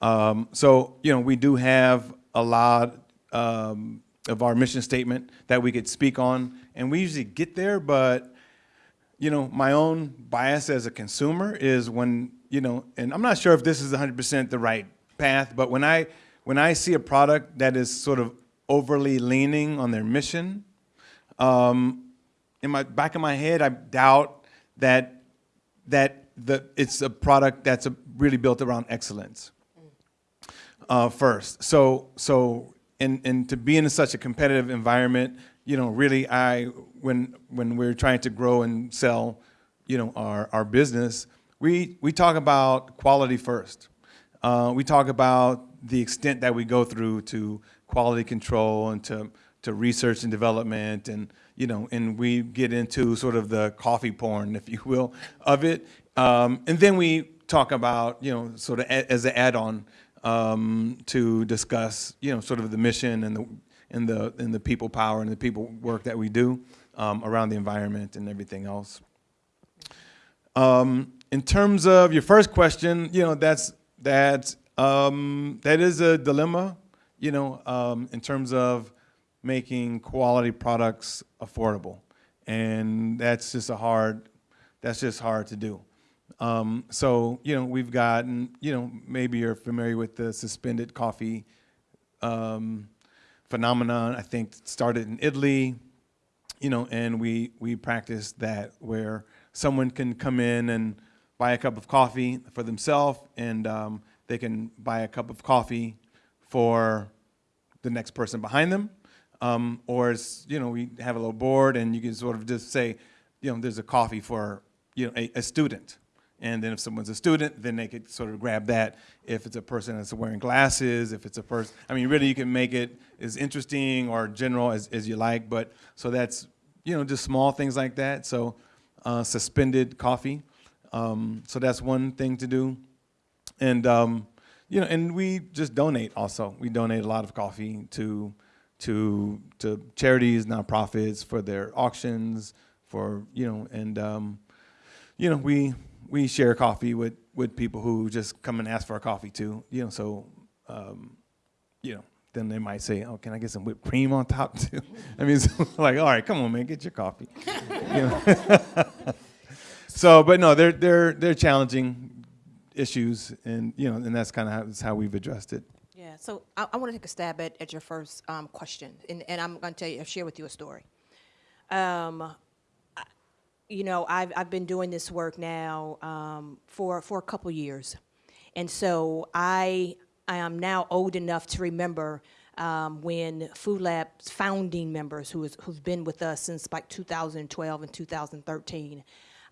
Um, so you know we do have a lot um, of our mission statement that we could speak on, and we usually get there, but you know, my own bias as a consumer is when, you know, and I'm not sure if this is 100% the right path, but when I when I see a product that is sort of overly leaning on their mission, um, in my back of my head, I doubt that that the it's a product that's a, really built around excellence uh, first. So so and and to be in such a competitive environment, you know, really I when when we're trying to grow and sell, you know, our our business, we we talk about quality first. Uh, we talk about the extent that we go through to quality control and to to research and development and you know and we get into sort of the coffee porn if you will of it um, and then we talk about you know sort of as an add-on um, to discuss you know sort of the mission and the and the and the people power and the people work that we do um, around the environment and everything else. Um, in terms of your first question you know that's that's um, that is a dilemma you know um, in terms of making quality products affordable. And that's just a hard that's just hard to do. Um, so you know we've gotten you know maybe you're familiar with the suspended coffee um, phenomenon i think started in italy you know and we we practice that where someone can come in and buy a cup of coffee for themselves and um, they can buy a cup of coffee for the next person behind them. Um, or you know we have a little board and you can sort of just say you know there's a coffee for you know a, a student and then if someone's a student then they could sort of grab that. If it's a person that's wearing glasses if it's a person i mean really you can make it as interesting or general as, as you like but so that's you know just small things like that. So uh, suspended coffee um, so that's one thing to do. And um, you know and we just donate also. We donate a lot of coffee to to to charities nonprofits for their auctions for you know and um, you know we we share coffee with with people who just come and ask for a coffee too you know so um, you know then they might say oh can i get some whipped cream on top [laughs] too i mean [laughs] it's like all right come on man get your coffee [laughs] you know? so but no they're they're they're challenging issues and you know and that's kind of how, how we've addressed it Yeah, so I, I want to take a stab at, at your first um, question, and, and I'm going to tell you, I'll share with you a story. Um, you know, I've, I've been doing this work now um, for, for a couple years. And so I, I am now old enough to remember um, when Food Lab's founding members, who is, who've been with us since like 2012 and 2013,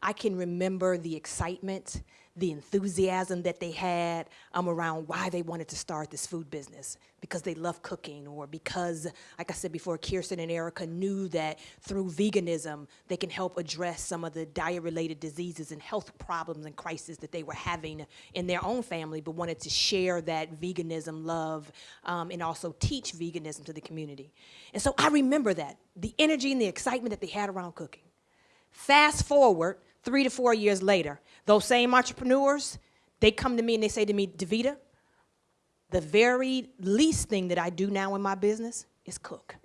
I can remember the excitement, the enthusiasm that they had um, around why they wanted to start this food business because they love cooking or because, like I said before, Kirsten and Erica knew that through veganism they can help address some of the diet-related diseases and health problems and crises that they were having in their own family, but wanted to share that veganism love um, and also teach veganism to the community. And so I remember that the energy and the excitement that they had around cooking. Fast forward three to four years later, those same entrepreneurs, they come to me and they say to me, Devita, the very least thing that I do now in my business is cook.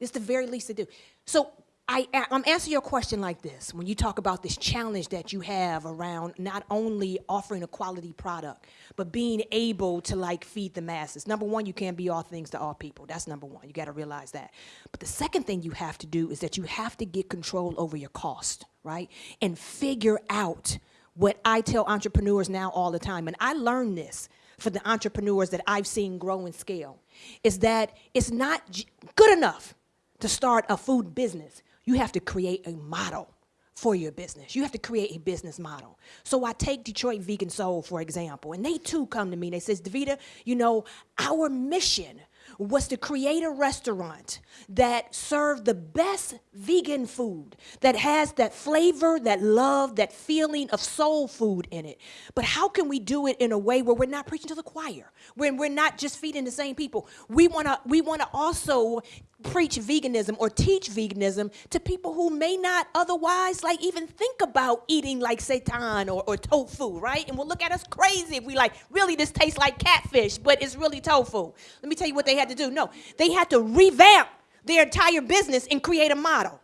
It's the very least to do. So I, I'm answering your question like this. When you talk about this challenge that you have around not only offering a quality product, but being able to like feed the masses. Number one, you can't be all things to all people. That's number one. You got to realize that. But the second thing you have to do is that you have to get control over your cost, right? And figure out what I tell entrepreneurs now all the time. And I learned this for the entrepreneurs that I've seen grow and scale is that it's not good enough to start a food business. You have to create a model for your business. You have to create a business model. So I take Detroit Vegan Soul, for example, and they too come to me and they says, Devita, you know, our mission was to create a restaurant that served the best vegan food that has that flavor, that love, that feeling of soul food in it. But how can we do it in a way where we're not preaching to the choir, when we're not just feeding the same people? We want to we want to also preach veganism or teach veganism to people who may not otherwise like even think about eating like seitan or, or tofu, right? And will look at us crazy if we like, really this tastes like catfish, but it's really tofu. Let me tell you what they had to do. No, they had to revamp their entire business and create a model.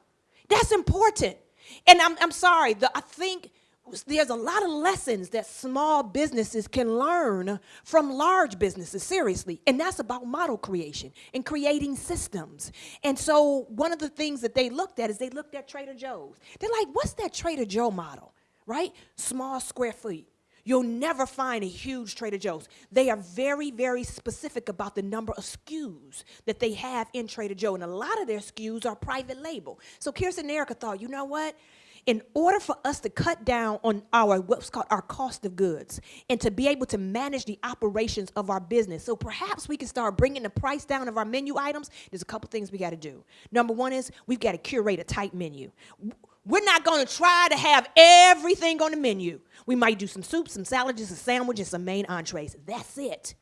That's important. And I'm, I'm sorry, the, I think there's a lot of lessons that small businesses can learn from large businesses, seriously. And that's about model creation and creating systems. And so, one of the things that they looked at is they looked at Trader Joe's. They're like, what's that Trader Joe model, right? Small square feet. You'll never find a huge Trader Joe's. They are very, very specific about the number of SKUs that they have in Trader Joe. And a lot of their SKUs are private label. So Kirsten and Erica thought, you know what? In order for us to cut down on our what's called our cost of goods and to be able to manage the operations of our business. So perhaps we can start bringing the price down of our menu items. There's a couple things we got to do. Number one is we've got to curate a tight menu. We're not going to try to have everything on the menu. We might do some soups, some salads some sandwiches some main entrees. That's it.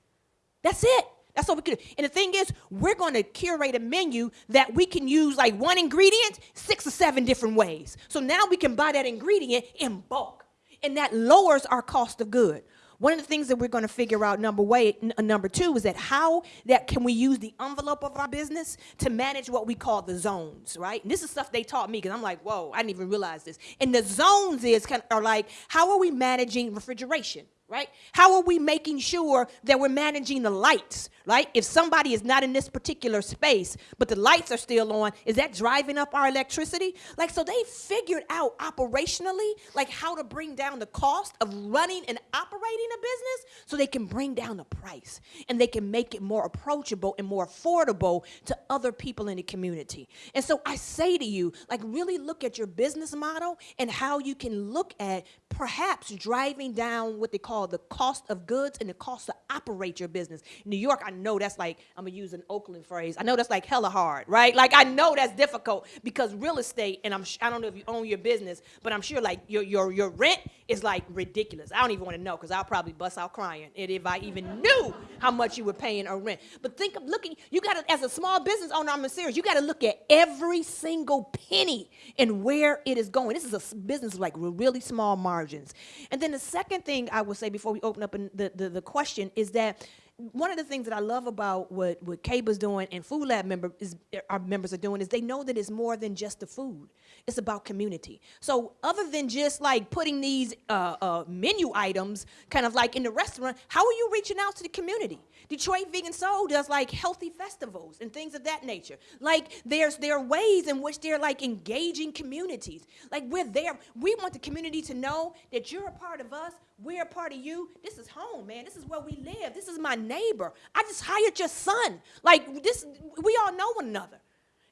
That's it that's what we could do. And the thing is, we're going to curate a menu that we can use like one ingredient six or seven different ways. So now we can buy that ingredient in bulk. And that lowers our cost of good. One of the things that we're going to figure out number way n- uh, number 2 is that how that can we use the envelope of our business to manage what we call the zones, right? And this is stuff they taught me cuz I'm like, "Whoa, I didn't even realize this." And the zones is kind of, are like how are we managing refrigeration? Right? How are we making sure that we're managing the lights, right? If somebody is not in this particular space, but the lights are still on, is that driving up our electricity? Like, so they figured out operationally, like how to bring down the cost of running and operating a business so they can bring down the price and they can make it more approachable and more affordable to other people in the community. And so I say to you, like, really look at your business model and how you can look at perhaps driving down what they call the cost of goods and the cost to operate your business. In New York, I know that's like, I'm gonna use an Oakland phrase, I know that's like hella hard, right? Like I know that's difficult because real estate, and I'm, I don't know if you own your business, but I'm sure like your, your, your rent is like ridiculous. I don't even wanna know because I'll probably bust out crying if I even knew how much you were paying a rent. But think of looking, you gotta, as a small business owner, I'm serious, you gotta look at every single penny and where it is going. This is a business like really small margins. And then the second thing I would say before we open up the, the, the question is that one of the things that I love about what, what Keba's doing and Food Lab member is, our members are doing is they know that it's more than just the food. It's about community. So other than just like putting these uh, uh, menu items kind of like in the restaurant, how are you reaching out to the community? Detroit Vegan Soul does like healthy festivals and things of that nature. Like there's there are ways in which they're like engaging communities. Like we're there. We want the community to know that you're a part of us. We're a part of you. This is home, man. This is where we live. This is my neighbor. I just hired your son. Like this, we all know one another.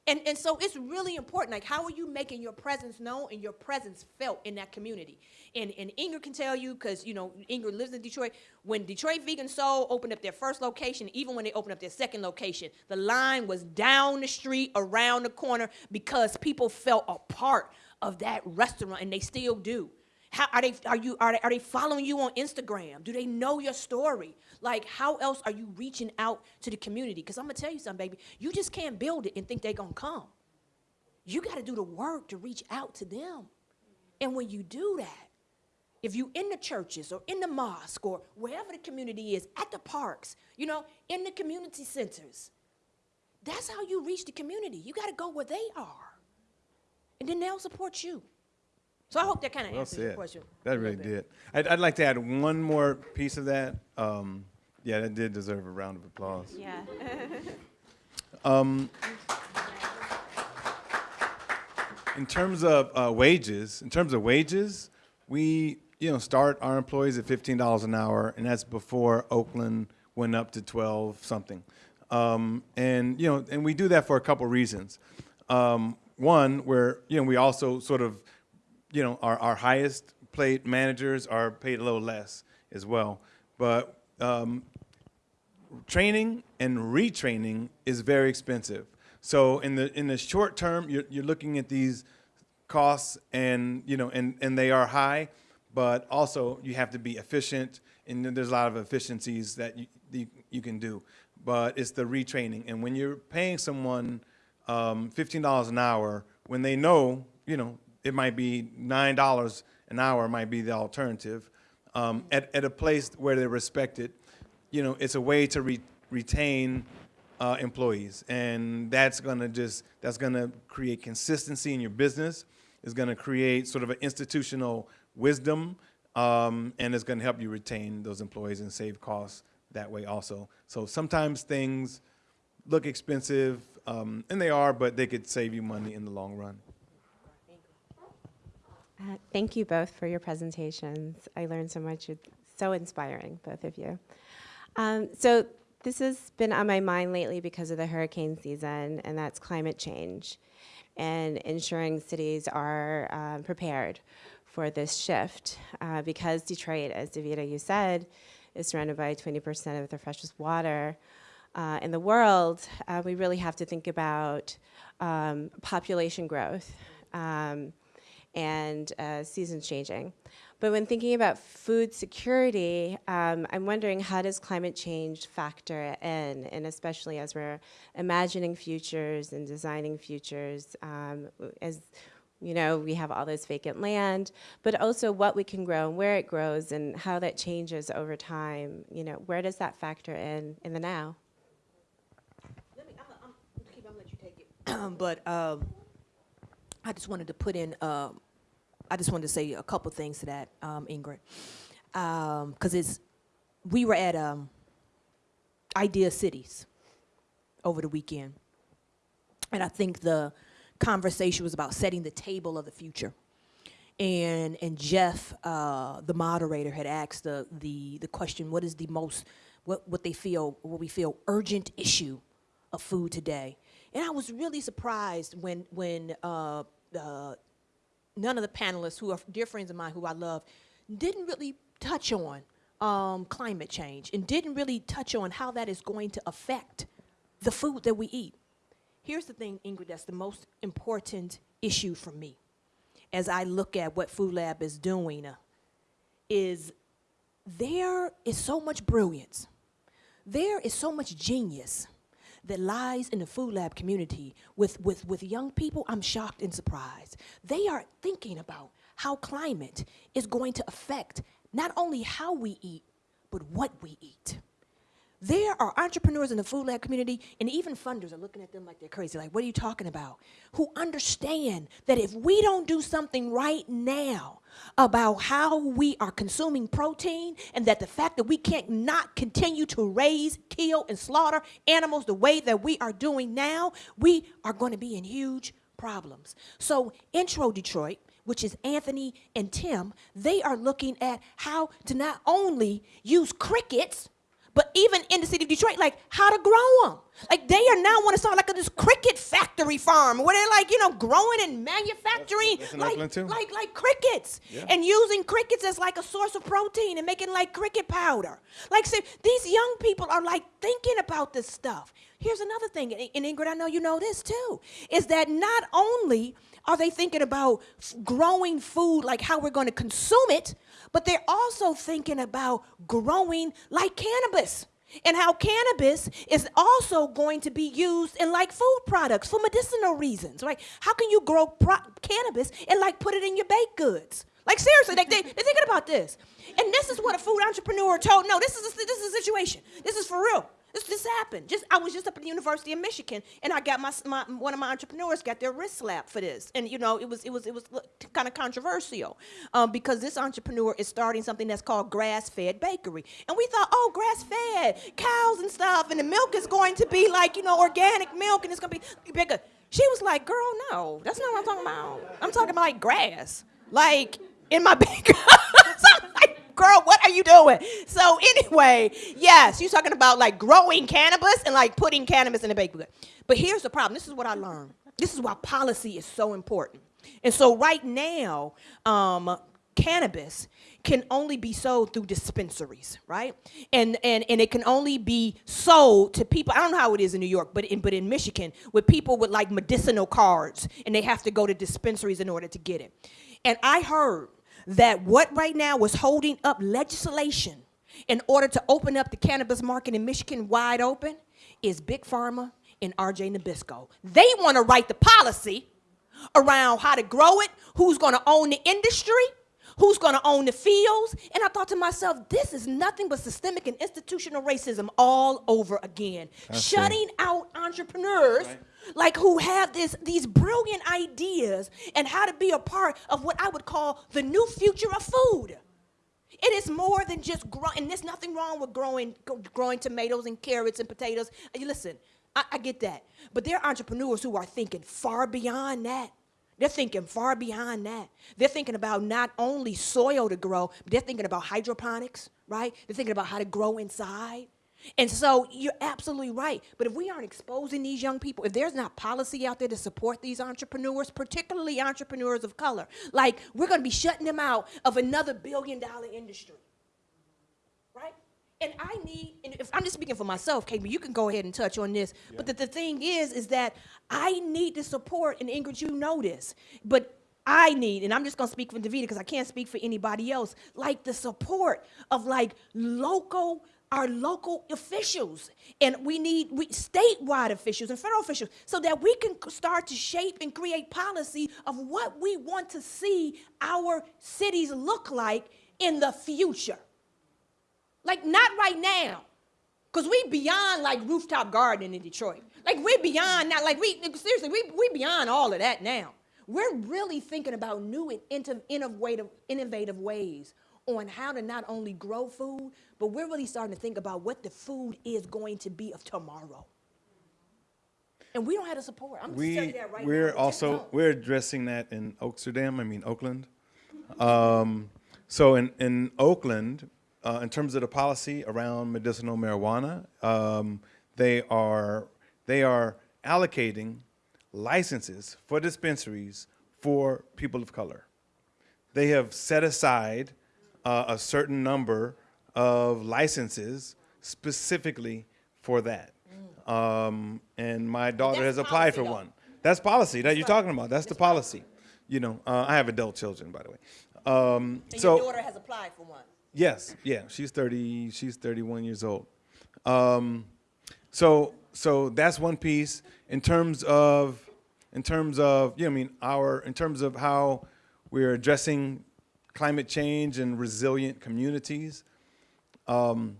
And, and so it's really important. Like, how are you making your presence known and your presence felt in that community? And, and Inger can tell you, because, you know, Inger lives in Detroit. When Detroit Vegan Soul opened up their first location, even when they opened up their second location, the line was down the street, around the corner, because people felt a part of that restaurant, and they still do. How are they? Are you? Are they, are they following you on Instagram? Do they know your story? Like, how else are you reaching out to the community? Because I'm gonna tell you something, baby. You just can't build it and think they're gonna come. You got to do the work to reach out to them. And when you do that, if you in the churches or in the mosque or wherever the community is, at the parks, you know, in the community centers, that's how you reach the community. You got to go where they are. and then they'll support you. So I hope that kind of Well answers your question. That really did. I'd, I'd like to add one more piece of that. Um, yeah, that did deserve a round of applause. Yeah. [laughs] In terms of uh, wages, in terms of wages, we you know start our employees at fifteen dollars an hour, and that's before Oakland went up to twelve something. Um, and you know, and we do that for a couple reasons. Um, one, where you know we also sort of you know our, our highest paid managers are paid a little less as well. But um, training and retraining is very expensive. So in the in the short term, you're, you're looking at these costs, and you know, and and they are high, but also you have to be efficient, and there's a lot of efficiencies that you you, you can do. But it's the retraining, and when you're paying someone um, fifteen dollars an hour, when they know, you know, it might be nine dollars an hour might be the alternative. Um, at, at a place where they're respected, you know, it's a way to re- retain uh, employees, and that's gonna just that's gonna create consistency in your business. It's gonna create sort of an institutional wisdom, um, and it's gonna help you retain those employees and save costs that way also. So sometimes things look expensive, um, and they are, but they could save you money in the long run. Uh, Thank you both for your presentations. I learned so much. It's so inspiring, both of you. Um, so this has been on my mind lately because of the hurricane season, and that's climate change and ensuring cities are um, prepared for this shift. Uh, because Detroit, as Devita, you said, is surrounded by 20% of the freshest water uh, in the world, uh, we really have to think about um, population growth. Um, and uh, seasons changing. But when thinking about food security, um, I'm wondering how does climate change factor in, and especially as we're imagining futures and designing futures, um, as you know, we have all this vacant land, but also what we can grow and where it grows and how that changes over time. You know, where does that factor in in the now? Let me, I'm, I'm, Keith, I'm gonna let you take it. [clears throat] but um, I just wanted to put in, um, I just wanted to say a couple things to that, um, Ingrid, because it's we were at um, Idea Cities over the weekend, and I think the conversation was about setting the table of the future. And and Jeff, uh, the moderator, had asked the, the the question: What is the most what what they feel what we feel urgent issue of food today? And I was really surprised when when uh, uh, none of the panelists, who are dear friends of mine, who I love, didn't really touch on um, climate change and didn't really touch on how that is going to affect the food that we eat. Here's the thing, Ingrid, that's the most important issue for me as I look at what Food Lab is doing uh, is there is so much brilliance, there is so much genius that lies in the Food Lab community with, with, with young people. I'm shocked and surprised. They are thinking about how climate is going to affect not only how we eat, but what we eat. There are entrepreneurs in the food lab community, and even funders are looking at them like they're crazy. Like, what are you talking about? Who understand that if we don't do something right now about how we are consuming protein, and that the fact that we can't not continue to raise, kill, and slaughter animals the way that we are doing now, we are going to be in huge problems. So, Intro Detroit, which is Anthony and Tim, they are looking at how to not only use crickets but even in the city of Detroit, like how to grow them. Like they are now want to start like a, this cricket factory farm where they're like, you know, growing and manufacturing that's in like, like like crickets Yeah. and using crickets as like a source of protein and making like cricket powder. Like say, these young people are like thinking about this stuff. Here's another thing, and and Ingrid, I know you know this too, is that not only are they thinking about f- growing food like how we're going to consume it, but they're also thinking about growing like cannabis and how cannabis is also going to be used in like food products for medicinal reasons, right? How can you grow cannabis and like put it in your baked goods? Like seriously, like they, they're thinking about this. And this is what a food entrepreneur told, no, this is a, this is a situation. This is for real. This, this happened. Just I was just up at the University of Michigan, and I got my, my one of my entrepreneurs got their wrist slapped for this, and you know it was it was it was kind of controversial, um, because this entrepreneur is starting something that's called grass-fed bakery, and we thought, oh, grass-fed cows and stuff, and the milk is going to be like you know organic milk, and it's gonna be bigger. She was like, girl, no, that's not what I'm talking about. I'm talking about like grass, like in my [laughs] bakery. Girl, what are you doing? So [laughs] anyway, yes, you're talking about like growing cannabis and like putting cannabis in the bakery. But here's the problem. This is what I learned. This is why policy is so important. And so right now, um, cannabis can only be sold through dispensaries, right? And and and it can only be sold to people. I don't know how it is in New York, but in but in Michigan, with people with like medicinal cards, and they have to go to dispensaries in order to get it. And I heard that what right now was holding up legislation in order to open up the cannabis market in Michigan wide open is Big Pharma and RJ Nabisco. They want to write the policy around how to grow it, who's going to own the industry, who's going to own the fields. And I thought to myself, this is nothing but systemic and institutional racism all over again. Shutting out entrepreneurs like who have this these brilliant ideas and how to be a part of what I would call the new future of food. It is more than just growing, and there's nothing wrong with growing, growing tomatoes and carrots and potatoes. Listen, I, I get that. But there are entrepreneurs who are thinking far beyond that. They're thinking far beyond that. They're thinking about not only soil to grow, but they're thinking about hydroponics, right? They're thinking about how to grow inside. And so you're absolutely right. But if we aren't exposing these young people, if there's not policy out there to support these entrepreneurs, particularly entrepreneurs of color, like we're going to be shutting them out of another billion dollar industry. Right? And I need, and if I'm just speaking for myself, Kate, you can go ahead and touch on this. But the, the thing is, is that I need the support, and Ingrid, you know this, but I need, and I'm just gonna speak for Devita because I can't speak for anybody else, like the support of like local our local officials. And we need we, statewide officials and federal officials so that we can start to shape and create policy of what we want to see our cities look like in the future. Like not right now because we beyond like rooftop garden in detroit. Like we're beyond now like we seriously we, we beyond all of that now. We're really thinking about new and innovative, innovative ways on how to not only grow food, but we're really starting to think about what the food is going to be of tomorrow. And we don't have the support. I'm just telling We, you that right now. we're We just also, we're addressing that in Oaksterdam, I mean Oakland. Um, so in, in Oakland, uh, in terms of the policy around medicinal marijuana, um, they are, they are allocating licenses for dispensaries for people of color. They have set aside uh, a certain number of licenses specifically for that. Um, and my daughter has applied for though. one. That's policy that you're talking about. That's the policy. You know, uh, I have adult children, by the way. Um, And so your daughter has applied for one. Yes, yeah, she's thirty. She's thirty-one years old. Um, so, so that's one piece. In terms of, in terms of, you know, I mean, our, in terms of how we're addressing climate change and resilient communities. Um,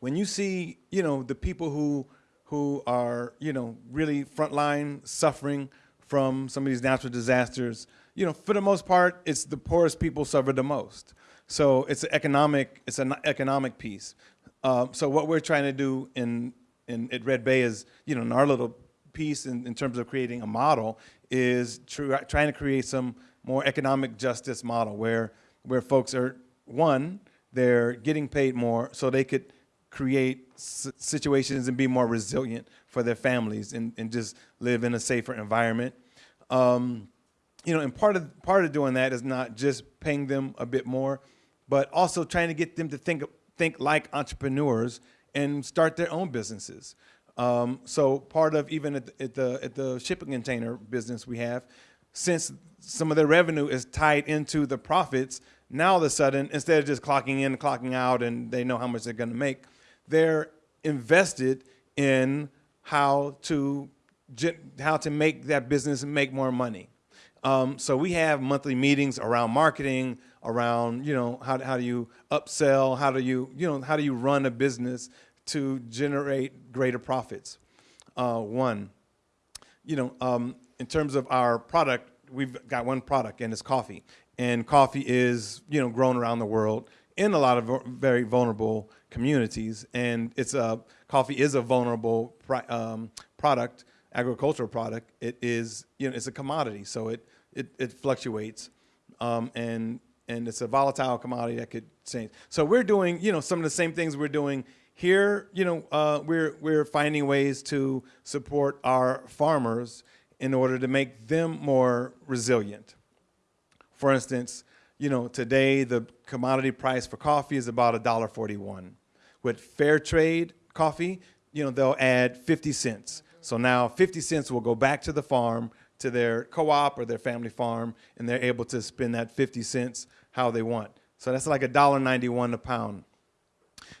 when you see, you know, the people who who are, you know, really frontline suffering from some of these natural disasters, you know, for the most part, it's the poorest people suffer the most. So it's an economic, it's an economic piece. Um, so what we're trying to do in, in at Red Bay is, you know, in our little piece in, in terms of creating a model is tr- trying to create some more economic justice model where where folks are one, they're getting paid more so they could create situations and be more resilient for their families and, and just live in a safer environment. Um, you know, and part of part of doing that is not just paying them a bit more, but also trying to get them to think think like entrepreneurs and start their own businesses. Um, so part of even at the, at the at the shipping container business we have, since some of their revenue is tied into the profits, now all of a sudden instead of just clocking in, clocking out, and they know how much they're going to make, they're invested in how to how to make that business make more money. Um, so we have monthly meetings around marketing, around you know how how do you upsell, how do you you know how do you run a business to generate greater profits. Uh, one, you know, um, in terms of our product, we've got one product, and it's coffee. And coffee is, you know, grown around the world in a lot of very vulnerable communities. And it's a coffee is a vulnerable um, product, agricultural product. It is, you know, it's a commodity, so it it, it fluctuates, um, and and it's a volatile commodity that could change. So we're doing, you know, some of the same things we're doing here. You know, uh, we're we're finding ways to support our farmers in order to make them more resilient. For instance, you know, today the commodity price for coffee is about $1.41. With fair trade coffee, you know, they'll add 50 cents. So now 50 cents will go back to the farm, to their co-op or their family farm, and they're able to spend that 50 cents how they want. So that's like $1.91 a pound.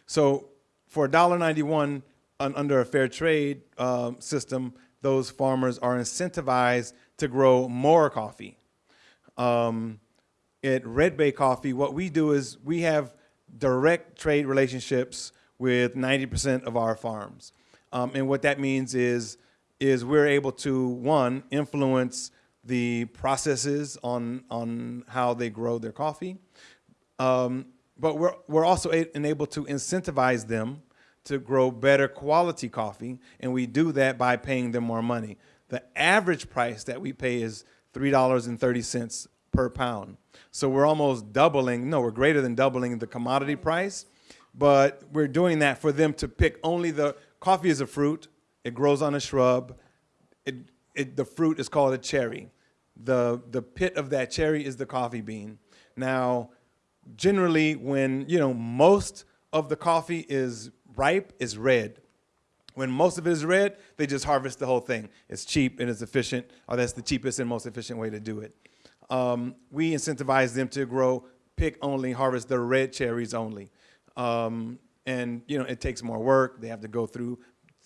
So for $1.91 un- under a fair trade um, system, those farmers are incentivized to grow more coffee. Um, at Red Bay Coffee, what we do is we have direct trade relationships with 90% of our farms. Um, and what that means is, is we're able to, one, influence the processes on, on how they grow their coffee. Um, but we're, we're also a- enabled to incentivize them to grow better quality coffee, and we do that by paying them more money. The average price that we pay is $3.30 per pound. So we're almost doubling, no, we're greater than doubling the commodity price, but we're doing that for them to pick only the coffee is a fruit, it grows on a shrub, it, it, the fruit is called a cherry. The, the pit of that cherry is the coffee bean. Now, generally, when, you know, most of the coffee is ripe, is red. When most of it is red, they just harvest the whole thing. It's cheap and it's efficient, or that's the cheapest and most efficient way to do it. Um, we incentivize them to grow, pick only, harvest the red cherries only. Um, and, you know, it takes more work. They have to go through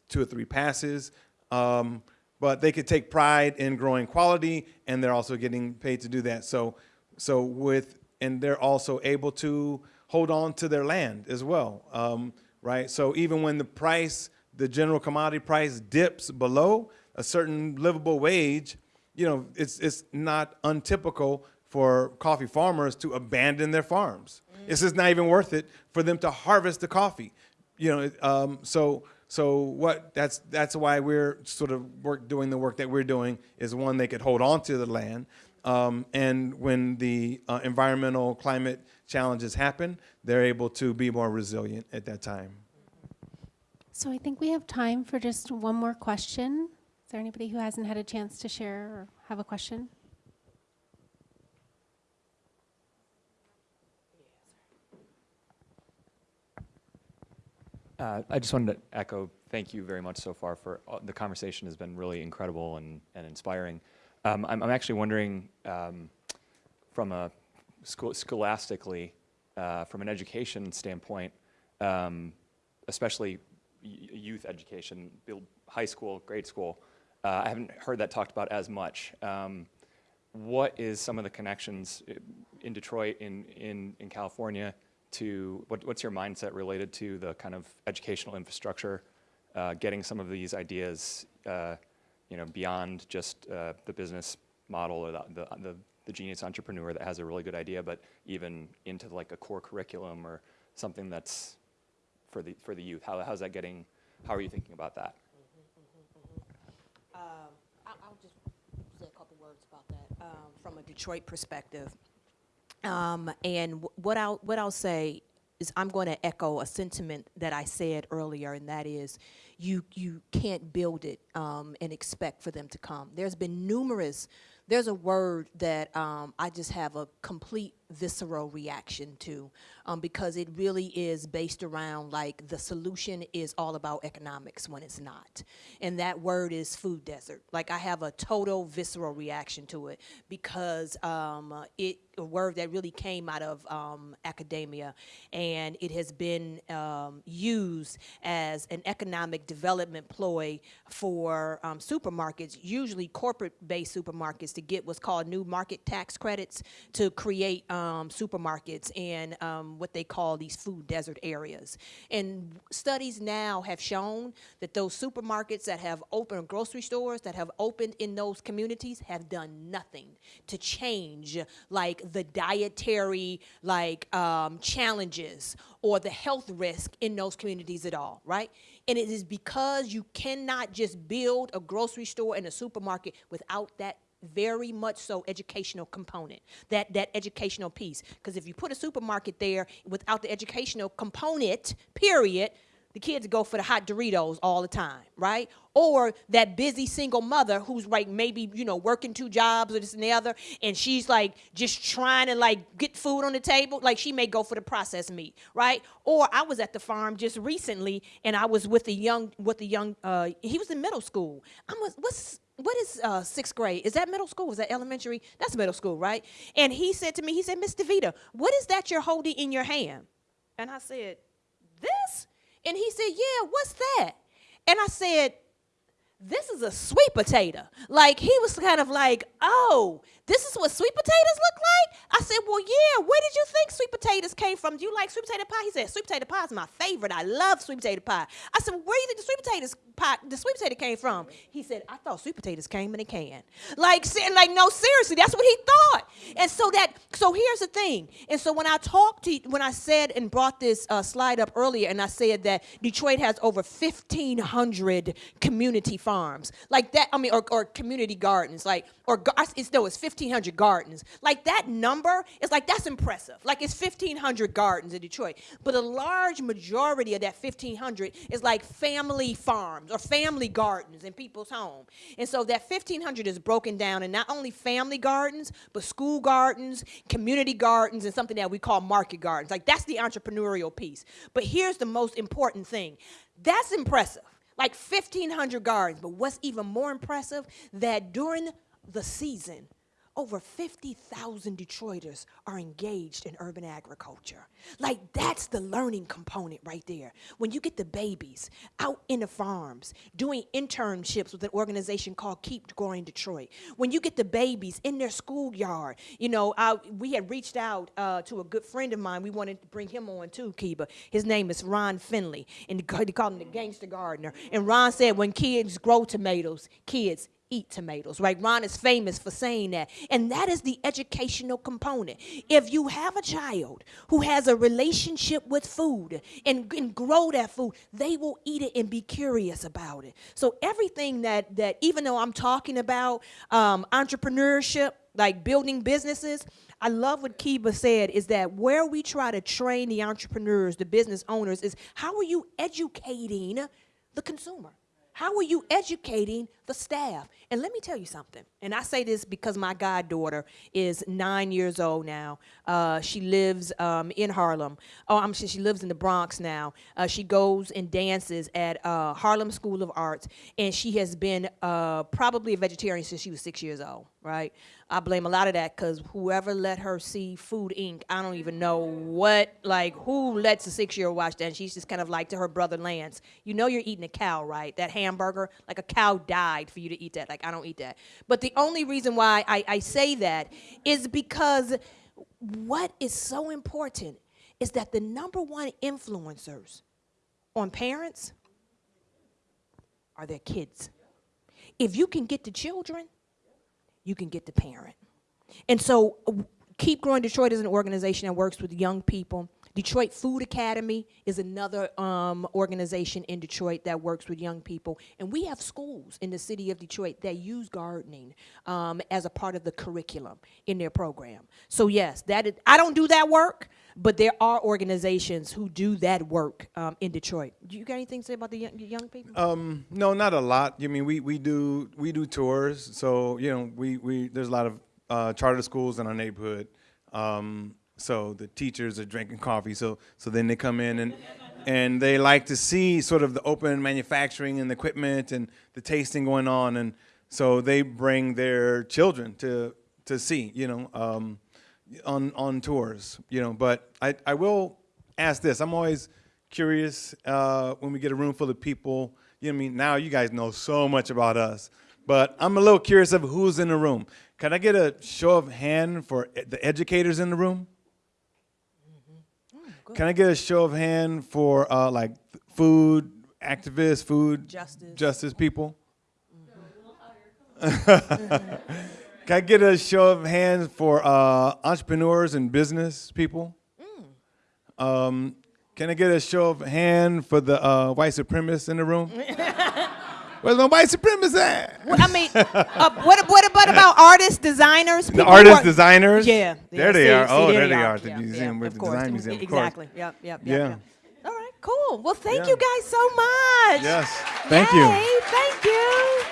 two or three passes. Um, but they could take pride in growing quality, and they're also getting paid to do that. So, so with, and they're also able to hold on to their land as well, um, right? So even when the price, the general commodity price dips below a certain livable wage, you know, it's it's not untypical for coffee farmers to abandon their farms. It's just not even worth it for them to harvest the coffee. You know, um, so so what that's that's why we're sort of work doing the work that we're doing is one they could hold on to the land, um, and when the uh, environmental climate challenges happen, they're able to be more resilient at that time. So I think we have time for just one more question. Is there anybody who hasn't had a chance to share or have a question? Uh, I just wanted to echo, thank you very much so far for, uh, the conversation has been really incredible and, and inspiring. Um, I'm, I'm actually wondering, um, from a school, scholastically, uh, from an education standpoint, um, especially youth education, high school, grade school, uh, I haven't heard that talked about as much. Um, what is some of the connections in Detroit, in, in, in California, to what, what's your mindset related to the kind of educational infrastructure, uh, getting some of these ideas, uh, you know, beyond just uh, the business model or the, the, the, the genius entrepreneur that has a really good idea, but even into like a core curriculum or something that's for the for the youth. How, how's that getting? How are you thinking about that? Um, I'll, I'll just say a couple words about that um, from a Detroit perspective. Um, and what I'll what I'll say is I'm going to echo a sentiment that I said earlier, and that is, you you can't build it um, and expect for them to come. There's been numerous. There's a word that um, I just have a complete visceral reaction to um, because it really is based around like the solution is all about economics when it's not. And that word is food desert. Like I have a total visceral reaction to it because um, it a word that really came out of um, academia and it has been um, used as an economic development ploy for um, supermarkets, usually corporate based supermarkets, to get what's called new market tax credits to create. Um, um, supermarkets in what they call these food desert areas. And studies now have shown that those supermarkets that have opened, grocery stores that have opened in those communities have done nothing to change like the dietary like um, challenges or the health risk in those communities at all, right? And it is because you cannot just build a grocery store and a supermarket without that very much so educational component, that, that educational piece. Because if you put a supermarket there without the educational component, period, the kids go for the hot Doritos all the time, right? Or that busy single mother who's like maybe, you know, working two jobs or this and the other, and she's like just trying to like get food on the table. Like she may go for the processed meat, right? Or I was at the farm just recently and I was with a young, with a young, uh, he was in middle school. I'm what's, what is uh, sixth grade? Is that middle school? Is that elementary? That's middle school, right? And he said to me, he said, Miss Devita, what is that you're holding in your hand? And I said, this? And he said, Yeah, what's that? And I said, This is a sweet potato. Like, he was kind of like, Oh, this is what sweet potatoes look like? I said, Well, yeah, where did you think sweet potatoes came from? Do you like sweet potato pie? He said, Sweet potato pie is my favorite. I love sweet potato pie. I said, well, Where do you think the sweet potatoes pie, the sweet potato came from? He said, I thought sweet potatoes came in a can. Like, like, no, seriously, that's what he thought. And so that, so here's the thing. And so when I talked to, when I said and brought this uh, slide up earlier, and I said that Detroit has over 1,500 community farms, like that, I mean, or, or community gardens, like, or it's no, it's 1,500 gardens. Like that number is like that's impressive. Like it's 1,500 gardens in Detroit, but a large majority of that 1,500 is like family farms or family gardens in people's home. And so that 1,500 is broken down in not only family gardens, but school gardens, community gardens, and something that we call market gardens. Like that's the entrepreneurial piece. But here's the most important thing. That's impressive. Like 1,500 gardens. But what's even more impressive, that during the season, over 50,000 Detroiters are engaged in urban agriculture. Like, that's the learning component right there. When you get the babies out in the farms doing internships with an organization called Keep Growing Detroit, when you get the babies in their schoolyard, you know, I, we had reached out uh, to a good friend of mine. We wanted to bring him on too, Keba. His name is Ron Finley, and they call him the gangster gardener. And Ron said, when kids grow tomatoes, kids eat tomatoes, right? Ron is famous for saying that. And that is the educational component. If you have a child who has a relationship with food and, and grow that food, they will eat it and be curious about it. So everything that, that even though I'm talking about um, entrepreneurship, like building businesses, I love what Keba said is that where we try to train the entrepreneurs, the business owners, is how are you educating the consumer? How are you educating the staff? And let me tell you something. And I say this because my goddaughter is nine years old now. Uh, she lives um, in Harlem. Oh, I'm she lives in the Bronx now. Uh, she goes and dances at uh, Harlem School of Arts, and she has been uh, probably a vegetarian since she was six years old. Right? I blame a lot of that because whoever let her see Food Inc. I don't even know what, like, who lets a six-year-old watch that? And she's just kind of like to her brother Lance, you know you're eating a cow, right? That hamburger, like a cow died for you to eat that. Like, I don't eat that. But the only reason why I, I say that is because what is so important is that the number one influencers on parents are their kids. If you can get the children, you can get the parent. And so, Keep Growing Detroit is an organization that works with young people. Detroit Food Academy is another um, organization in Detroit that works with young people. And we have schools in the city of Detroit that use gardening um, as a part of the curriculum in their program. So, yes, that is, I don't do that work, but there are organizations who do that work um, in Detroit. Do you got anything to say about the young, young people? Um, no, not a lot. I mean, we, we do we do tours, so you know, we, we there's a lot of uh, charter schools in our neighborhood. Um, so the teachers are drinking coffee. So so then they come in and and they like to see sort of the open manufacturing and the equipment and the tasting going on, and so they bring their children to to see, you know, um, on on tours, you know. But I I will ask this. I'm always curious uh, when we get a room full of people. You know what I mean? Now you guys know so much about us, but I'm a little curious of who's in the room. Can I get a show of hand for the educators in the room? Can I get a show of hand for uh, like food activists, food Justice. justice people? [laughs] Can I get a show of hands for uh, entrepreneurs and business people? Um, can I get a show of hand for the uh, white supremacists in the room? [laughs] Where's my white supremacists at? Well, I mean, uh, what, what about about artists, designers? The artists, are- designers? Yeah, There yeah, they see- are. see, Oh, there there they are. are at the Yeah, museum, yeah, with of the course. design museum. Of course. Exactly. Yep. Yep. Yep. Yeah. yep. All right. Cool. Well, thank you guys so much. Yes. Thank you. Thank you.